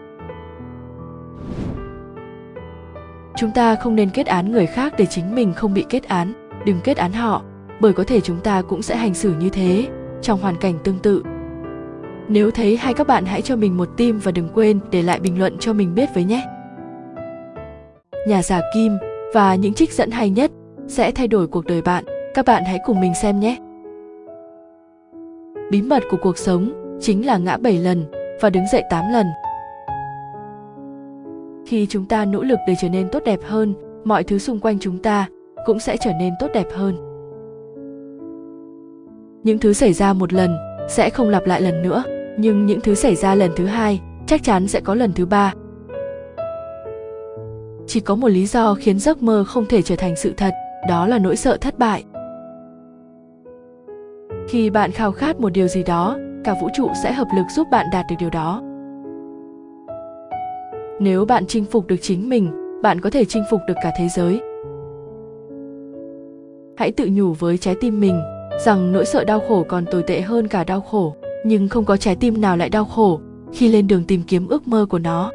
[SPEAKER 1] Chúng ta không nên kết án người khác để chính mình không bị kết án. Đừng kết án họ, bởi có thể chúng ta cũng sẽ hành xử như thế, trong hoàn cảnh tương tự. Nếu thấy hay các bạn hãy cho mình một tim và đừng quên để lại bình luận cho mình biết với nhé. Nhà giả kim và những trích dẫn hay nhất sẽ thay đổi cuộc đời bạn. Các bạn hãy cùng mình xem nhé bí mật của cuộc sống chính là ngã 7 lần và đứng dậy 8 lần. Khi chúng ta nỗ lực để trở nên tốt đẹp hơn, mọi thứ xung quanh chúng ta cũng sẽ trở nên tốt đẹp hơn. Những thứ xảy ra một lần sẽ không lặp lại lần nữa, nhưng những thứ xảy ra lần thứ hai chắc chắn sẽ có lần thứ ba. Chỉ có một lý do khiến giấc mơ không thể trở thành sự thật, đó là nỗi sợ thất bại khi bạn khao khát một điều gì đó, cả vũ trụ sẽ hợp lực giúp bạn đạt được điều đó. Nếu bạn chinh phục được chính mình, bạn có thể chinh phục được cả thế giới. Hãy tự nhủ với trái tim mình rằng nỗi sợ đau khổ còn tồi tệ hơn cả đau khổ, nhưng không có trái tim nào lại đau khổ khi lên đường tìm kiếm ước mơ của nó.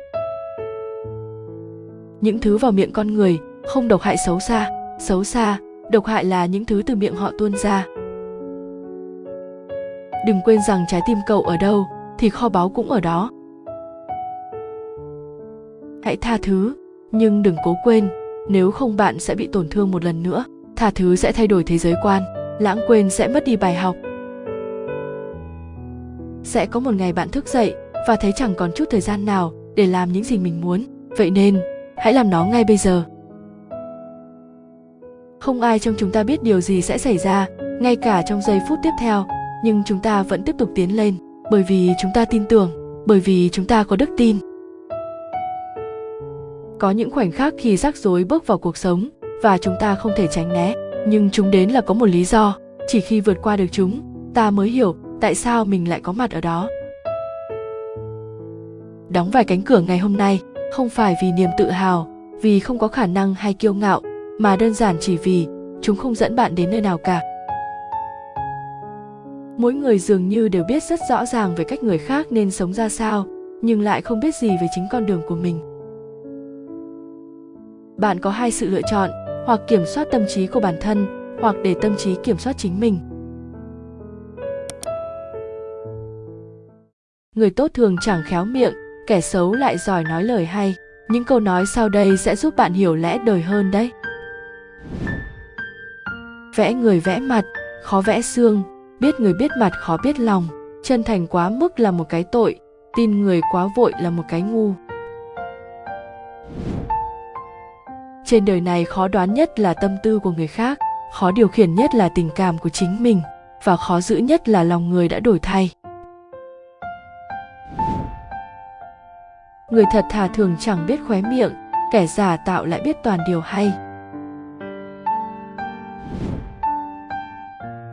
[SPEAKER 1] Những thứ vào miệng con người không độc hại xấu xa xấu xa, độc hại là những thứ từ miệng họ tuôn ra đừng quên rằng trái tim cậu ở đâu, thì kho báu cũng ở đó. Hãy tha thứ, nhưng đừng cố quên, nếu không bạn sẽ bị tổn thương một lần nữa. Tha thứ sẽ thay đổi thế giới quan, lãng quên sẽ mất đi bài học. Sẽ có một ngày bạn thức dậy và thấy chẳng còn chút thời gian nào để làm những gì mình muốn. Vậy nên, hãy làm nó ngay bây giờ. Không ai trong chúng ta biết điều gì sẽ xảy ra ngay cả trong giây phút tiếp theo nhưng chúng ta vẫn tiếp tục tiến lên, bởi vì chúng ta tin tưởng, bởi vì chúng ta có đức tin. Có những khoảnh khắc khi rắc rối bước vào cuộc sống và chúng ta không thể tránh né, nhưng chúng đến là có một lý do. Chỉ khi vượt qua được chúng, ta mới hiểu tại sao mình lại có mặt ở đó. Đóng vài cánh cửa ngày hôm nay không phải vì niềm tự hào, vì không có khả năng hay kiêu ngạo, mà đơn giản chỉ vì chúng không dẫn bạn đến nơi nào cả mỗi người dường như đều biết rất rõ ràng về cách người khác nên sống ra sao, nhưng lại không biết gì về chính con đường của mình. Bạn có hai sự lựa chọn, hoặc kiểm soát tâm trí của bản thân, hoặc để tâm trí kiểm soát chính mình. Người tốt thường chẳng khéo miệng, kẻ xấu lại giỏi nói lời hay. Những câu nói sau đây sẽ giúp bạn hiểu lẽ đời hơn đấy. Vẽ người vẽ mặt, khó vẽ xương biết người biết mặt khó biết lòng. Chân thành quá mức là một cái tội, tin người quá vội là một cái ngu. Trên đời này khó đoán nhất là tâm tư của người khác, khó điều khiển nhất là tình cảm của chính mình, và khó giữ nhất là lòng người đã đổi thay. Người thật thà thường chẳng biết khóe miệng, kẻ giả tạo lại biết toàn điều hay.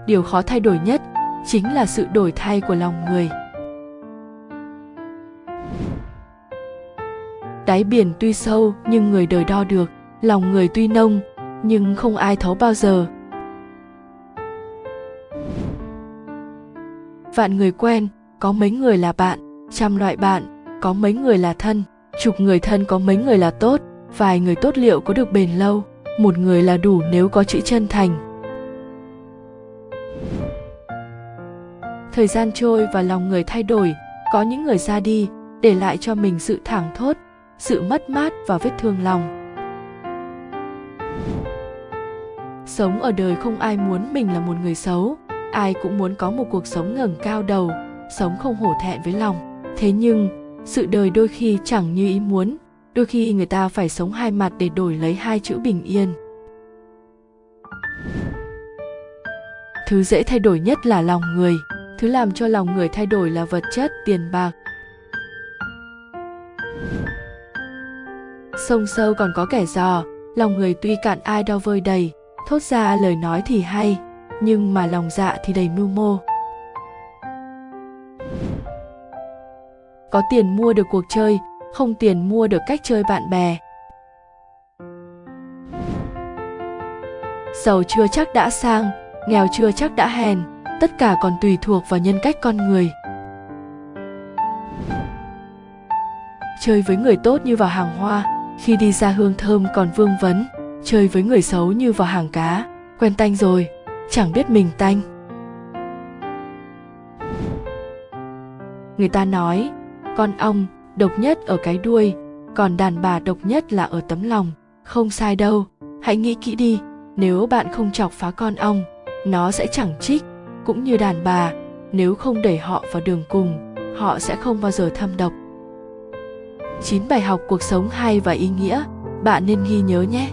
[SPEAKER 1] Điều khó thay đổi nhất chính là sự đổi thay của lòng người. Đáy biển tuy sâu nhưng người đời đo được, lòng người tuy nông nhưng không ai thấu bao giờ. Vạn người quen, có mấy người là bạn, trăm loại bạn, có mấy người là thân, chục người thân có mấy người là tốt, vài người tốt liệu có được bền lâu, một người là đủ nếu có chữ chân thành. Thời gian trôi và lòng người thay đổi, có những người ra đi, để lại cho mình sự thảng thốt, sự mất mát và vết thương lòng. Sống ở đời không ai muốn mình là một người xấu, ai cũng muốn có một cuộc sống ngẩng cao đầu, sống không hổ thẹn với lòng. Thế nhưng, sự đời đôi khi chẳng như ý muốn, đôi khi người ta phải sống hai mặt để đổi lấy hai chữ bình yên. Thứ dễ thay đổi nhất là lòng người thứ làm cho lòng người thay đổi là vật chất, tiền bạc. Sông sâu còn có kẻ dò, lòng người tuy cạn ai đau vơi đầy, thốt ra lời nói thì hay, nhưng mà lòng dạ thì đầy mưu mô. Có tiền mua được cuộc chơi, không tiền mua được cách chơi bạn bè. Giàu chưa chắc đã sang, nghèo chưa chắc đã hèn tất cả còn tùy thuộc vào nhân cách con người. Chơi với người tốt như vào hàng hoa, khi đi ra hương thơm còn vương vấn. Chơi với người xấu như vào hàng cá, quen tanh rồi, chẳng biết mình tanh. Người ta nói, con ong độc nhất ở cái đuôi, còn đàn bà độc nhất là ở tấm lòng. Không sai đâu. Hãy nghĩ kỹ đi, nếu bạn không chọc phá con ong, nó sẽ chẳng trích cũng như đàn bà, nếu không đẩy họ vào đường cùng, họ sẽ không bao giờ thâm độc. 9 bài học cuộc sống hay và ý nghĩa, bạn nên ghi nhớ nhé.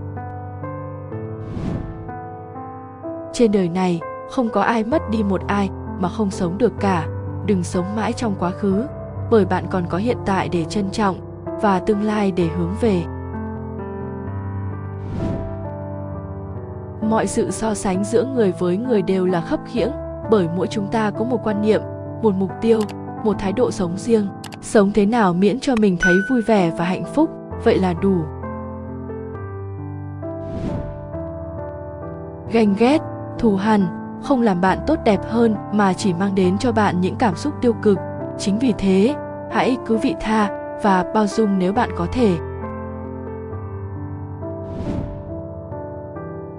[SPEAKER 1] Trên đời này, không có ai mất đi một ai mà không sống được cả. Đừng sống mãi trong quá khứ, bởi bạn còn có hiện tại để trân trọng và tương lai để hướng về. Mọi sự so sánh giữa người với người đều là khấp khiễng bởi mỗi chúng ta có một quan niệm, một mục tiêu, một thái độ sống riêng. Sống thế nào miễn cho mình thấy vui vẻ và hạnh phúc, vậy là đủ. Ganh ghét, thù hằn, không làm bạn tốt đẹp hơn mà chỉ mang đến cho bạn những cảm xúc tiêu cực. Chính vì thế, hãy cứ vị tha và bao dung nếu bạn có thể.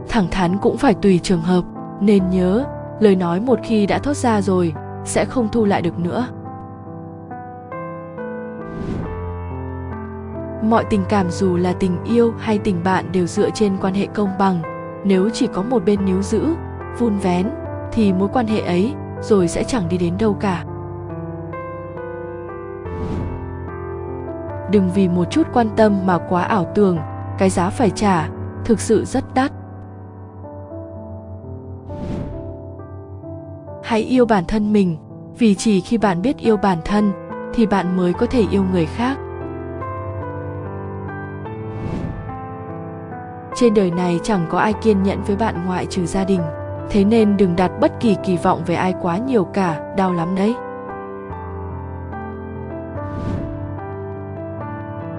[SPEAKER 1] Thẳng thắn cũng phải tùy trường hợp, nên nhớ lời nói một khi đã thốt ra rồi, sẽ không thu lại được nữa. Mọi tình cảm dù là tình yêu hay tình bạn đều dựa trên quan hệ công bằng. Nếu chỉ có một bên níu giữ, vun vén, thì mối quan hệ ấy rồi sẽ chẳng đi đến đâu cả. Đừng vì một chút quan tâm mà quá ảo tưởng, cái giá phải trả thực sự rất đắt. Hãy yêu bản thân mình, vì chỉ khi bạn biết yêu bản thân thì bạn mới có thể yêu người khác. Trên đời này chẳng có ai kiên nhẫn với bạn ngoại trừ gia đình, thế nên đừng đặt bất kỳ kỳ vọng về ai quá nhiều cả, đau lắm đấy.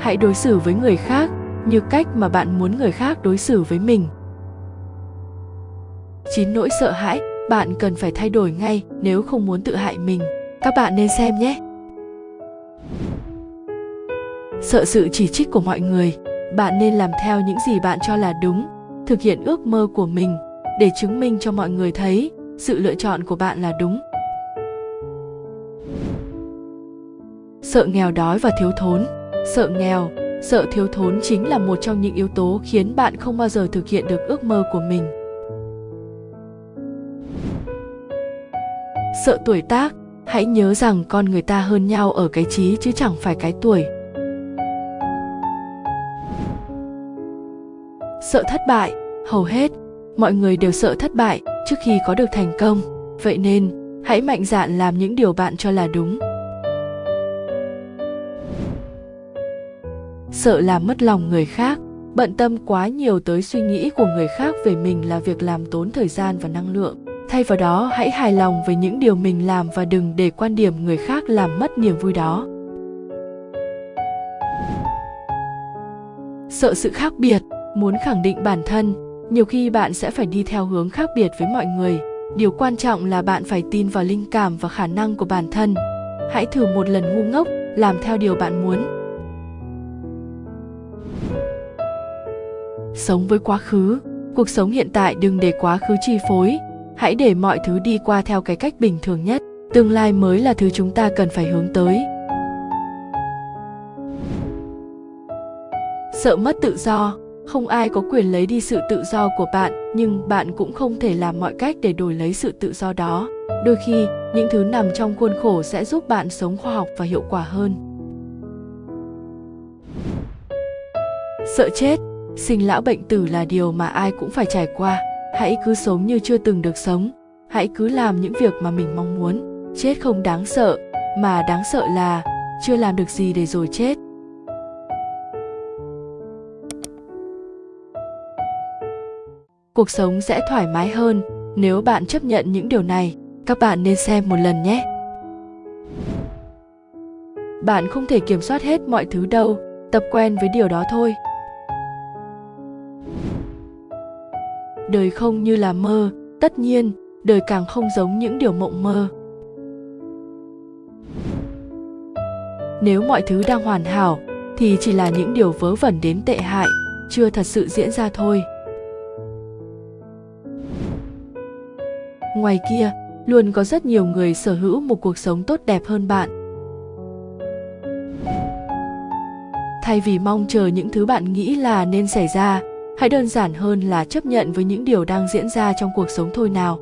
[SPEAKER 1] Hãy đối xử với người khác như cách mà bạn muốn người khác đối xử với mình. Chín nỗi sợ hãi bạn cần phải thay đổi ngay nếu không muốn tự hại mình. Các bạn nên xem nhé. Sợ sự chỉ trích của mọi người. Bạn nên làm theo những gì bạn cho là đúng, thực hiện ước mơ của mình để chứng minh cho mọi người thấy sự lựa chọn của bạn là đúng. Sợ nghèo đói và thiếu thốn. Sợ nghèo, sợ thiếu thốn chính là một trong những yếu tố khiến bạn không bao giờ thực hiện được ước mơ của mình. Sợ tuổi tác, hãy nhớ rằng con người ta hơn nhau ở cái trí chứ chẳng phải cái tuổi. Sợ thất bại, hầu hết, mọi người đều sợ thất bại trước khi có được thành công. Vậy nên, hãy mạnh dạn làm những điều bạn cho là đúng. Sợ làm mất lòng người khác, bận tâm quá nhiều tới suy nghĩ của người khác về mình là việc làm tốn thời gian và năng lượng thay vào đó, hãy hài lòng với những điều mình làm và đừng để quan điểm người khác làm mất niềm vui đó. Sợ sự khác biệt, muốn khẳng định bản thân, nhiều khi bạn sẽ phải đi theo hướng khác biệt với mọi người. Điều quan trọng là bạn phải tin vào linh cảm và khả năng của bản thân. Hãy thử một lần ngu ngốc, làm theo điều bạn muốn. Sống với quá khứ. Cuộc sống hiện tại đừng để quá khứ chi phối hãy để mọi thứ đi qua theo cái cách bình thường nhất. Tương lai mới là thứ chúng ta cần phải hướng tới. Sợ mất tự do. Không ai có quyền lấy đi sự tự do của bạn, nhưng bạn cũng không thể làm mọi cách để đổi lấy sự tự do đó. Đôi khi, những thứ nằm trong khuôn khổ sẽ giúp bạn sống khoa học và hiệu quả hơn. Sợ chết. Sinh lão bệnh tử là điều mà ai cũng phải trải qua hãy cứ sống như chưa từng được sống. Hãy cứ làm những việc mà mình mong muốn. Chết không đáng sợ, mà đáng sợ là chưa làm được gì để rồi chết. Cuộc sống sẽ thoải mái hơn nếu bạn chấp nhận những điều này. Các bạn nên xem một lần nhé. Bạn không thể kiểm soát hết mọi thứ đâu. Tập quen với điều đó thôi. Đời không như là mơ, tất nhiên, đời càng không giống những điều mộng mơ. Nếu mọi thứ đang hoàn hảo, thì chỉ là những điều vớ vẩn đến tệ hại, chưa thật sự diễn ra thôi. Ngoài kia, luôn có rất nhiều người sở hữu một cuộc sống tốt đẹp hơn bạn. Thay vì mong chờ những thứ bạn nghĩ là nên xảy ra hãy đơn giản hơn là chấp nhận với những điều đang diễn ra trong cuộc sống thôi nào.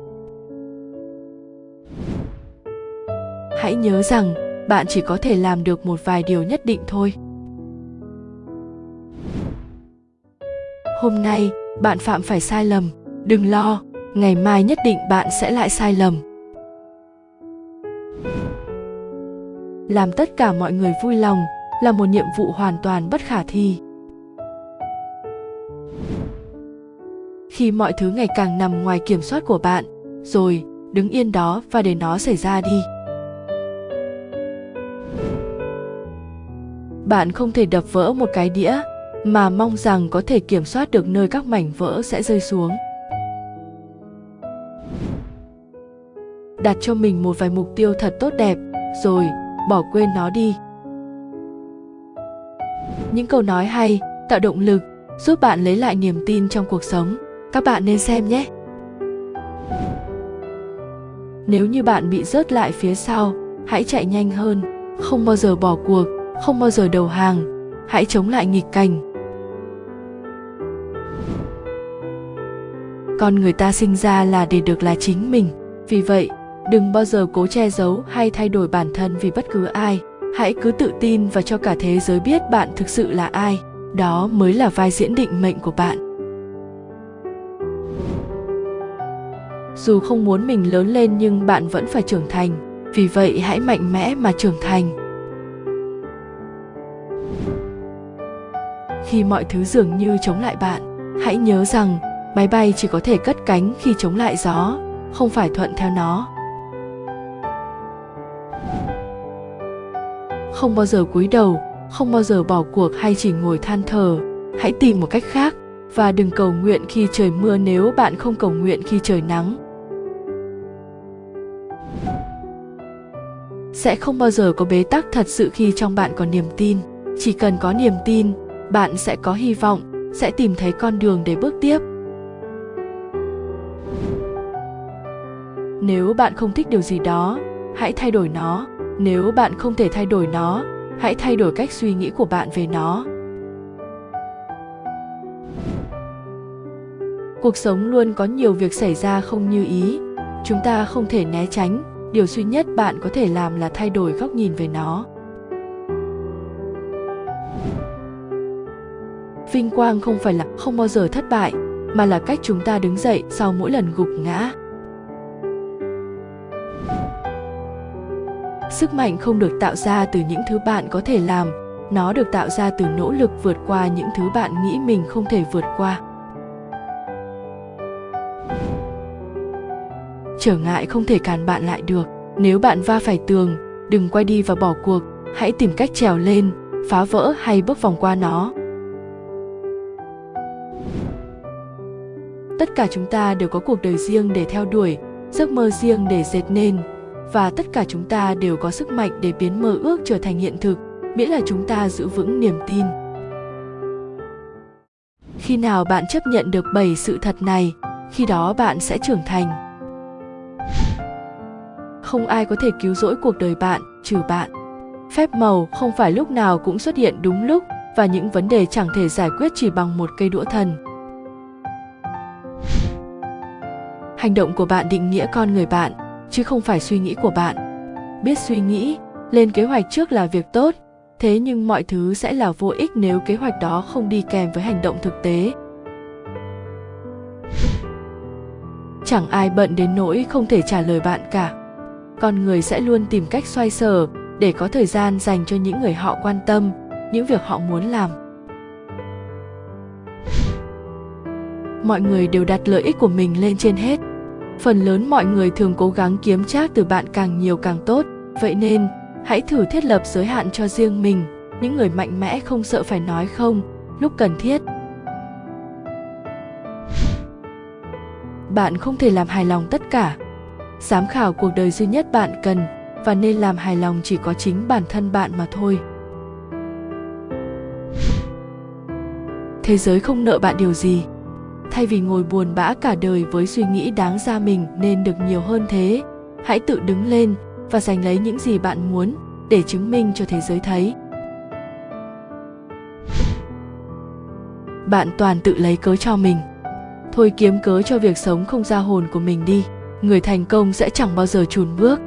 [SPEAKER 1] Hãy nhớ rằng, bạn chỉ có thể làm được một vài điều nhất định thôi. Hôm nay, bạn phạm phải sai lầm. Đừng lo, ngày mai nhất định bạn sẽ lại sai lầm. Làm tất cả mọi người vui lòng là một nhiệm vụ hoàn toàn bất khả thi. Khi mọi thứ ngày càng nằm ngoài kiểm soát của bạn. Rồi, đứng yên đó và để nó xảy ra đi. Bạn không thể đập vỡ một cái đĩa mà mong rằng có thể kiểm soát được nơi các mảnh vỡ sẽ rơi xuống. Đặt cho mình một vài mục tiêu thật tốt đẹp, rồi, bỏ quên nó đi. Những câu nói hay, tạo động lực, giúp bạn lấy lại niềm tin trong cuộc sống các bạn nên xem nhé. Nếu như bạn bị rớt lại phía sau, hãy chạy nhanh hơn, không bao giờ bỏ cuộc, không bao giờ đầu hàng, hãy chống lại nghịch cảnh. Con người ta sinh ra là để được là chính mình, vì vậy, đừng bao giờ cố che giấu hay thay đổi bản thân vì bất cứ ai. Hãy cứ tự tin và cho cả thế giới biết bạn thực sự là ai. Đó mới là vai diễn định mệnh của bạn. Dù không muốn mình lớn lên nhưng bạn vẫn phải trưởng thành. Vì vậy hãy mạnh mẽ mà trưởng thành. Khi mọi thứ dường như chống lại bạn, hãy nhớ rằng máy bay chỉ có thể cất cánh khi chống lại gió, không phải thuận theo nó. Không bao giờ cúi đầu, không bao giờ bỏ cuộc hay chỉ ngồi than thở hãy tìm một cách khác và đừng cầu nguyện khi trời mưa nếu bạn không cầu nguyện khi trời nắng. Sẽ không bao giờ có bế tắc thật sự khi trong bạn có niềm tin. Chỉ cần có niềm tin, bạn sẽ có hy vọng, sẽ tìm thấy con đường để bước tiếp. Nếu bạn không thích điều gì đó, hãy thay đổi nó. Nếu bạn không thể thay đổi nó, hãy thay đổi cách suy nghĩ của bạn về nó. Cuộc sống luôn có nhiều việc xảy ra không như ý. Chúng ta không thể né tránh điều duy nhất bạn có thể làm là thay đổi góc nhìn về nó. Vinh quang không phải là không bao giờ thất bại, mà là cách chúng ta đứng dậy sau mỗi lần gục ngã. Sức mạnh không được tạo ra từ những thứ bạn có thể làm, nó được tạo ra từ nỗ lực vượt qua những thứ bạn nghĩ mình không thể vượt qua. Trở ngại không thể cản bạn lại được. Nếu bạn va phải tường, đừng quay đi và bỏ cuộc, hãy tìm cách trèo lên, phá vỡ hay bước vòng qua nó. Tất cả chúng ta đều có cuộc đời riêng để theo đuổi, giấc mơ riêng để dệt nên, và tất cả chúng ta đều có sức mạnh để biến mơ ước trở thành hiện thực, miễn là chúng ta giữ vững niềm tin. Khi nào bạn chấp nhận được bảy sự thật này, khi đó bạn sẽ trưởng thành không ai có thể cứu rỗi cuộc đời bạn, trừ bạn. Phép màu không phải lúc nào cũng xuất hiện đúng lúc, và những vấn đề chẳng thể giải quyết chỉ bằng một cây đũa thần. Hành động của bạn định nghĩa con người bạn, chứ không phải suy nghĩ của bạn. Biết suy nghĩ, lên kế hoạch trước là việc tốt, thế nhưng mọi thứ sẽ là vô ích nếu kế hoạch đó không đi kèm với hành động thực tế. Chẳng ai bận đến nỗi không thể trả lời bạn cả con người sẽ luôn tìm cách xoay sở để có thời gian dành cho những người họ quan tâm, những việc họ muốn làm. Mọi người đều đặt lợi ích của mình lên trên hết. Phần lớn mọi người thường cố gắng kiếm trác từ bạn càng nhiều càng tốt. Vậy nên, hãy thử thiết lập giới hạn cho riêng mình, những người mạnh mẽ không sợ phải nói không, lúc cần thiết. Bạn không thể làm hài lòng tất cả giám khảo cuộc đời duy nhất bạn cần và nên làm hài lòng chỉ có chính bản thân bạn mà thôi. Thế giới không nợ bạn điều gì. Thay vì ngồi buồn bã cả đời với suy nghĩ đáng ra mình nên được nhiều hơn thế. Hãy tự đứng lên và giành lấy những gì bạn muốn để chứng minh cho thế giới thấy. Bạn toàn tự lấy cớ cho mình. Thôi kiếm cớ cho việc sống không ra hồn của mình đi người thành công sẽ chẳng bao giờ chùn bước.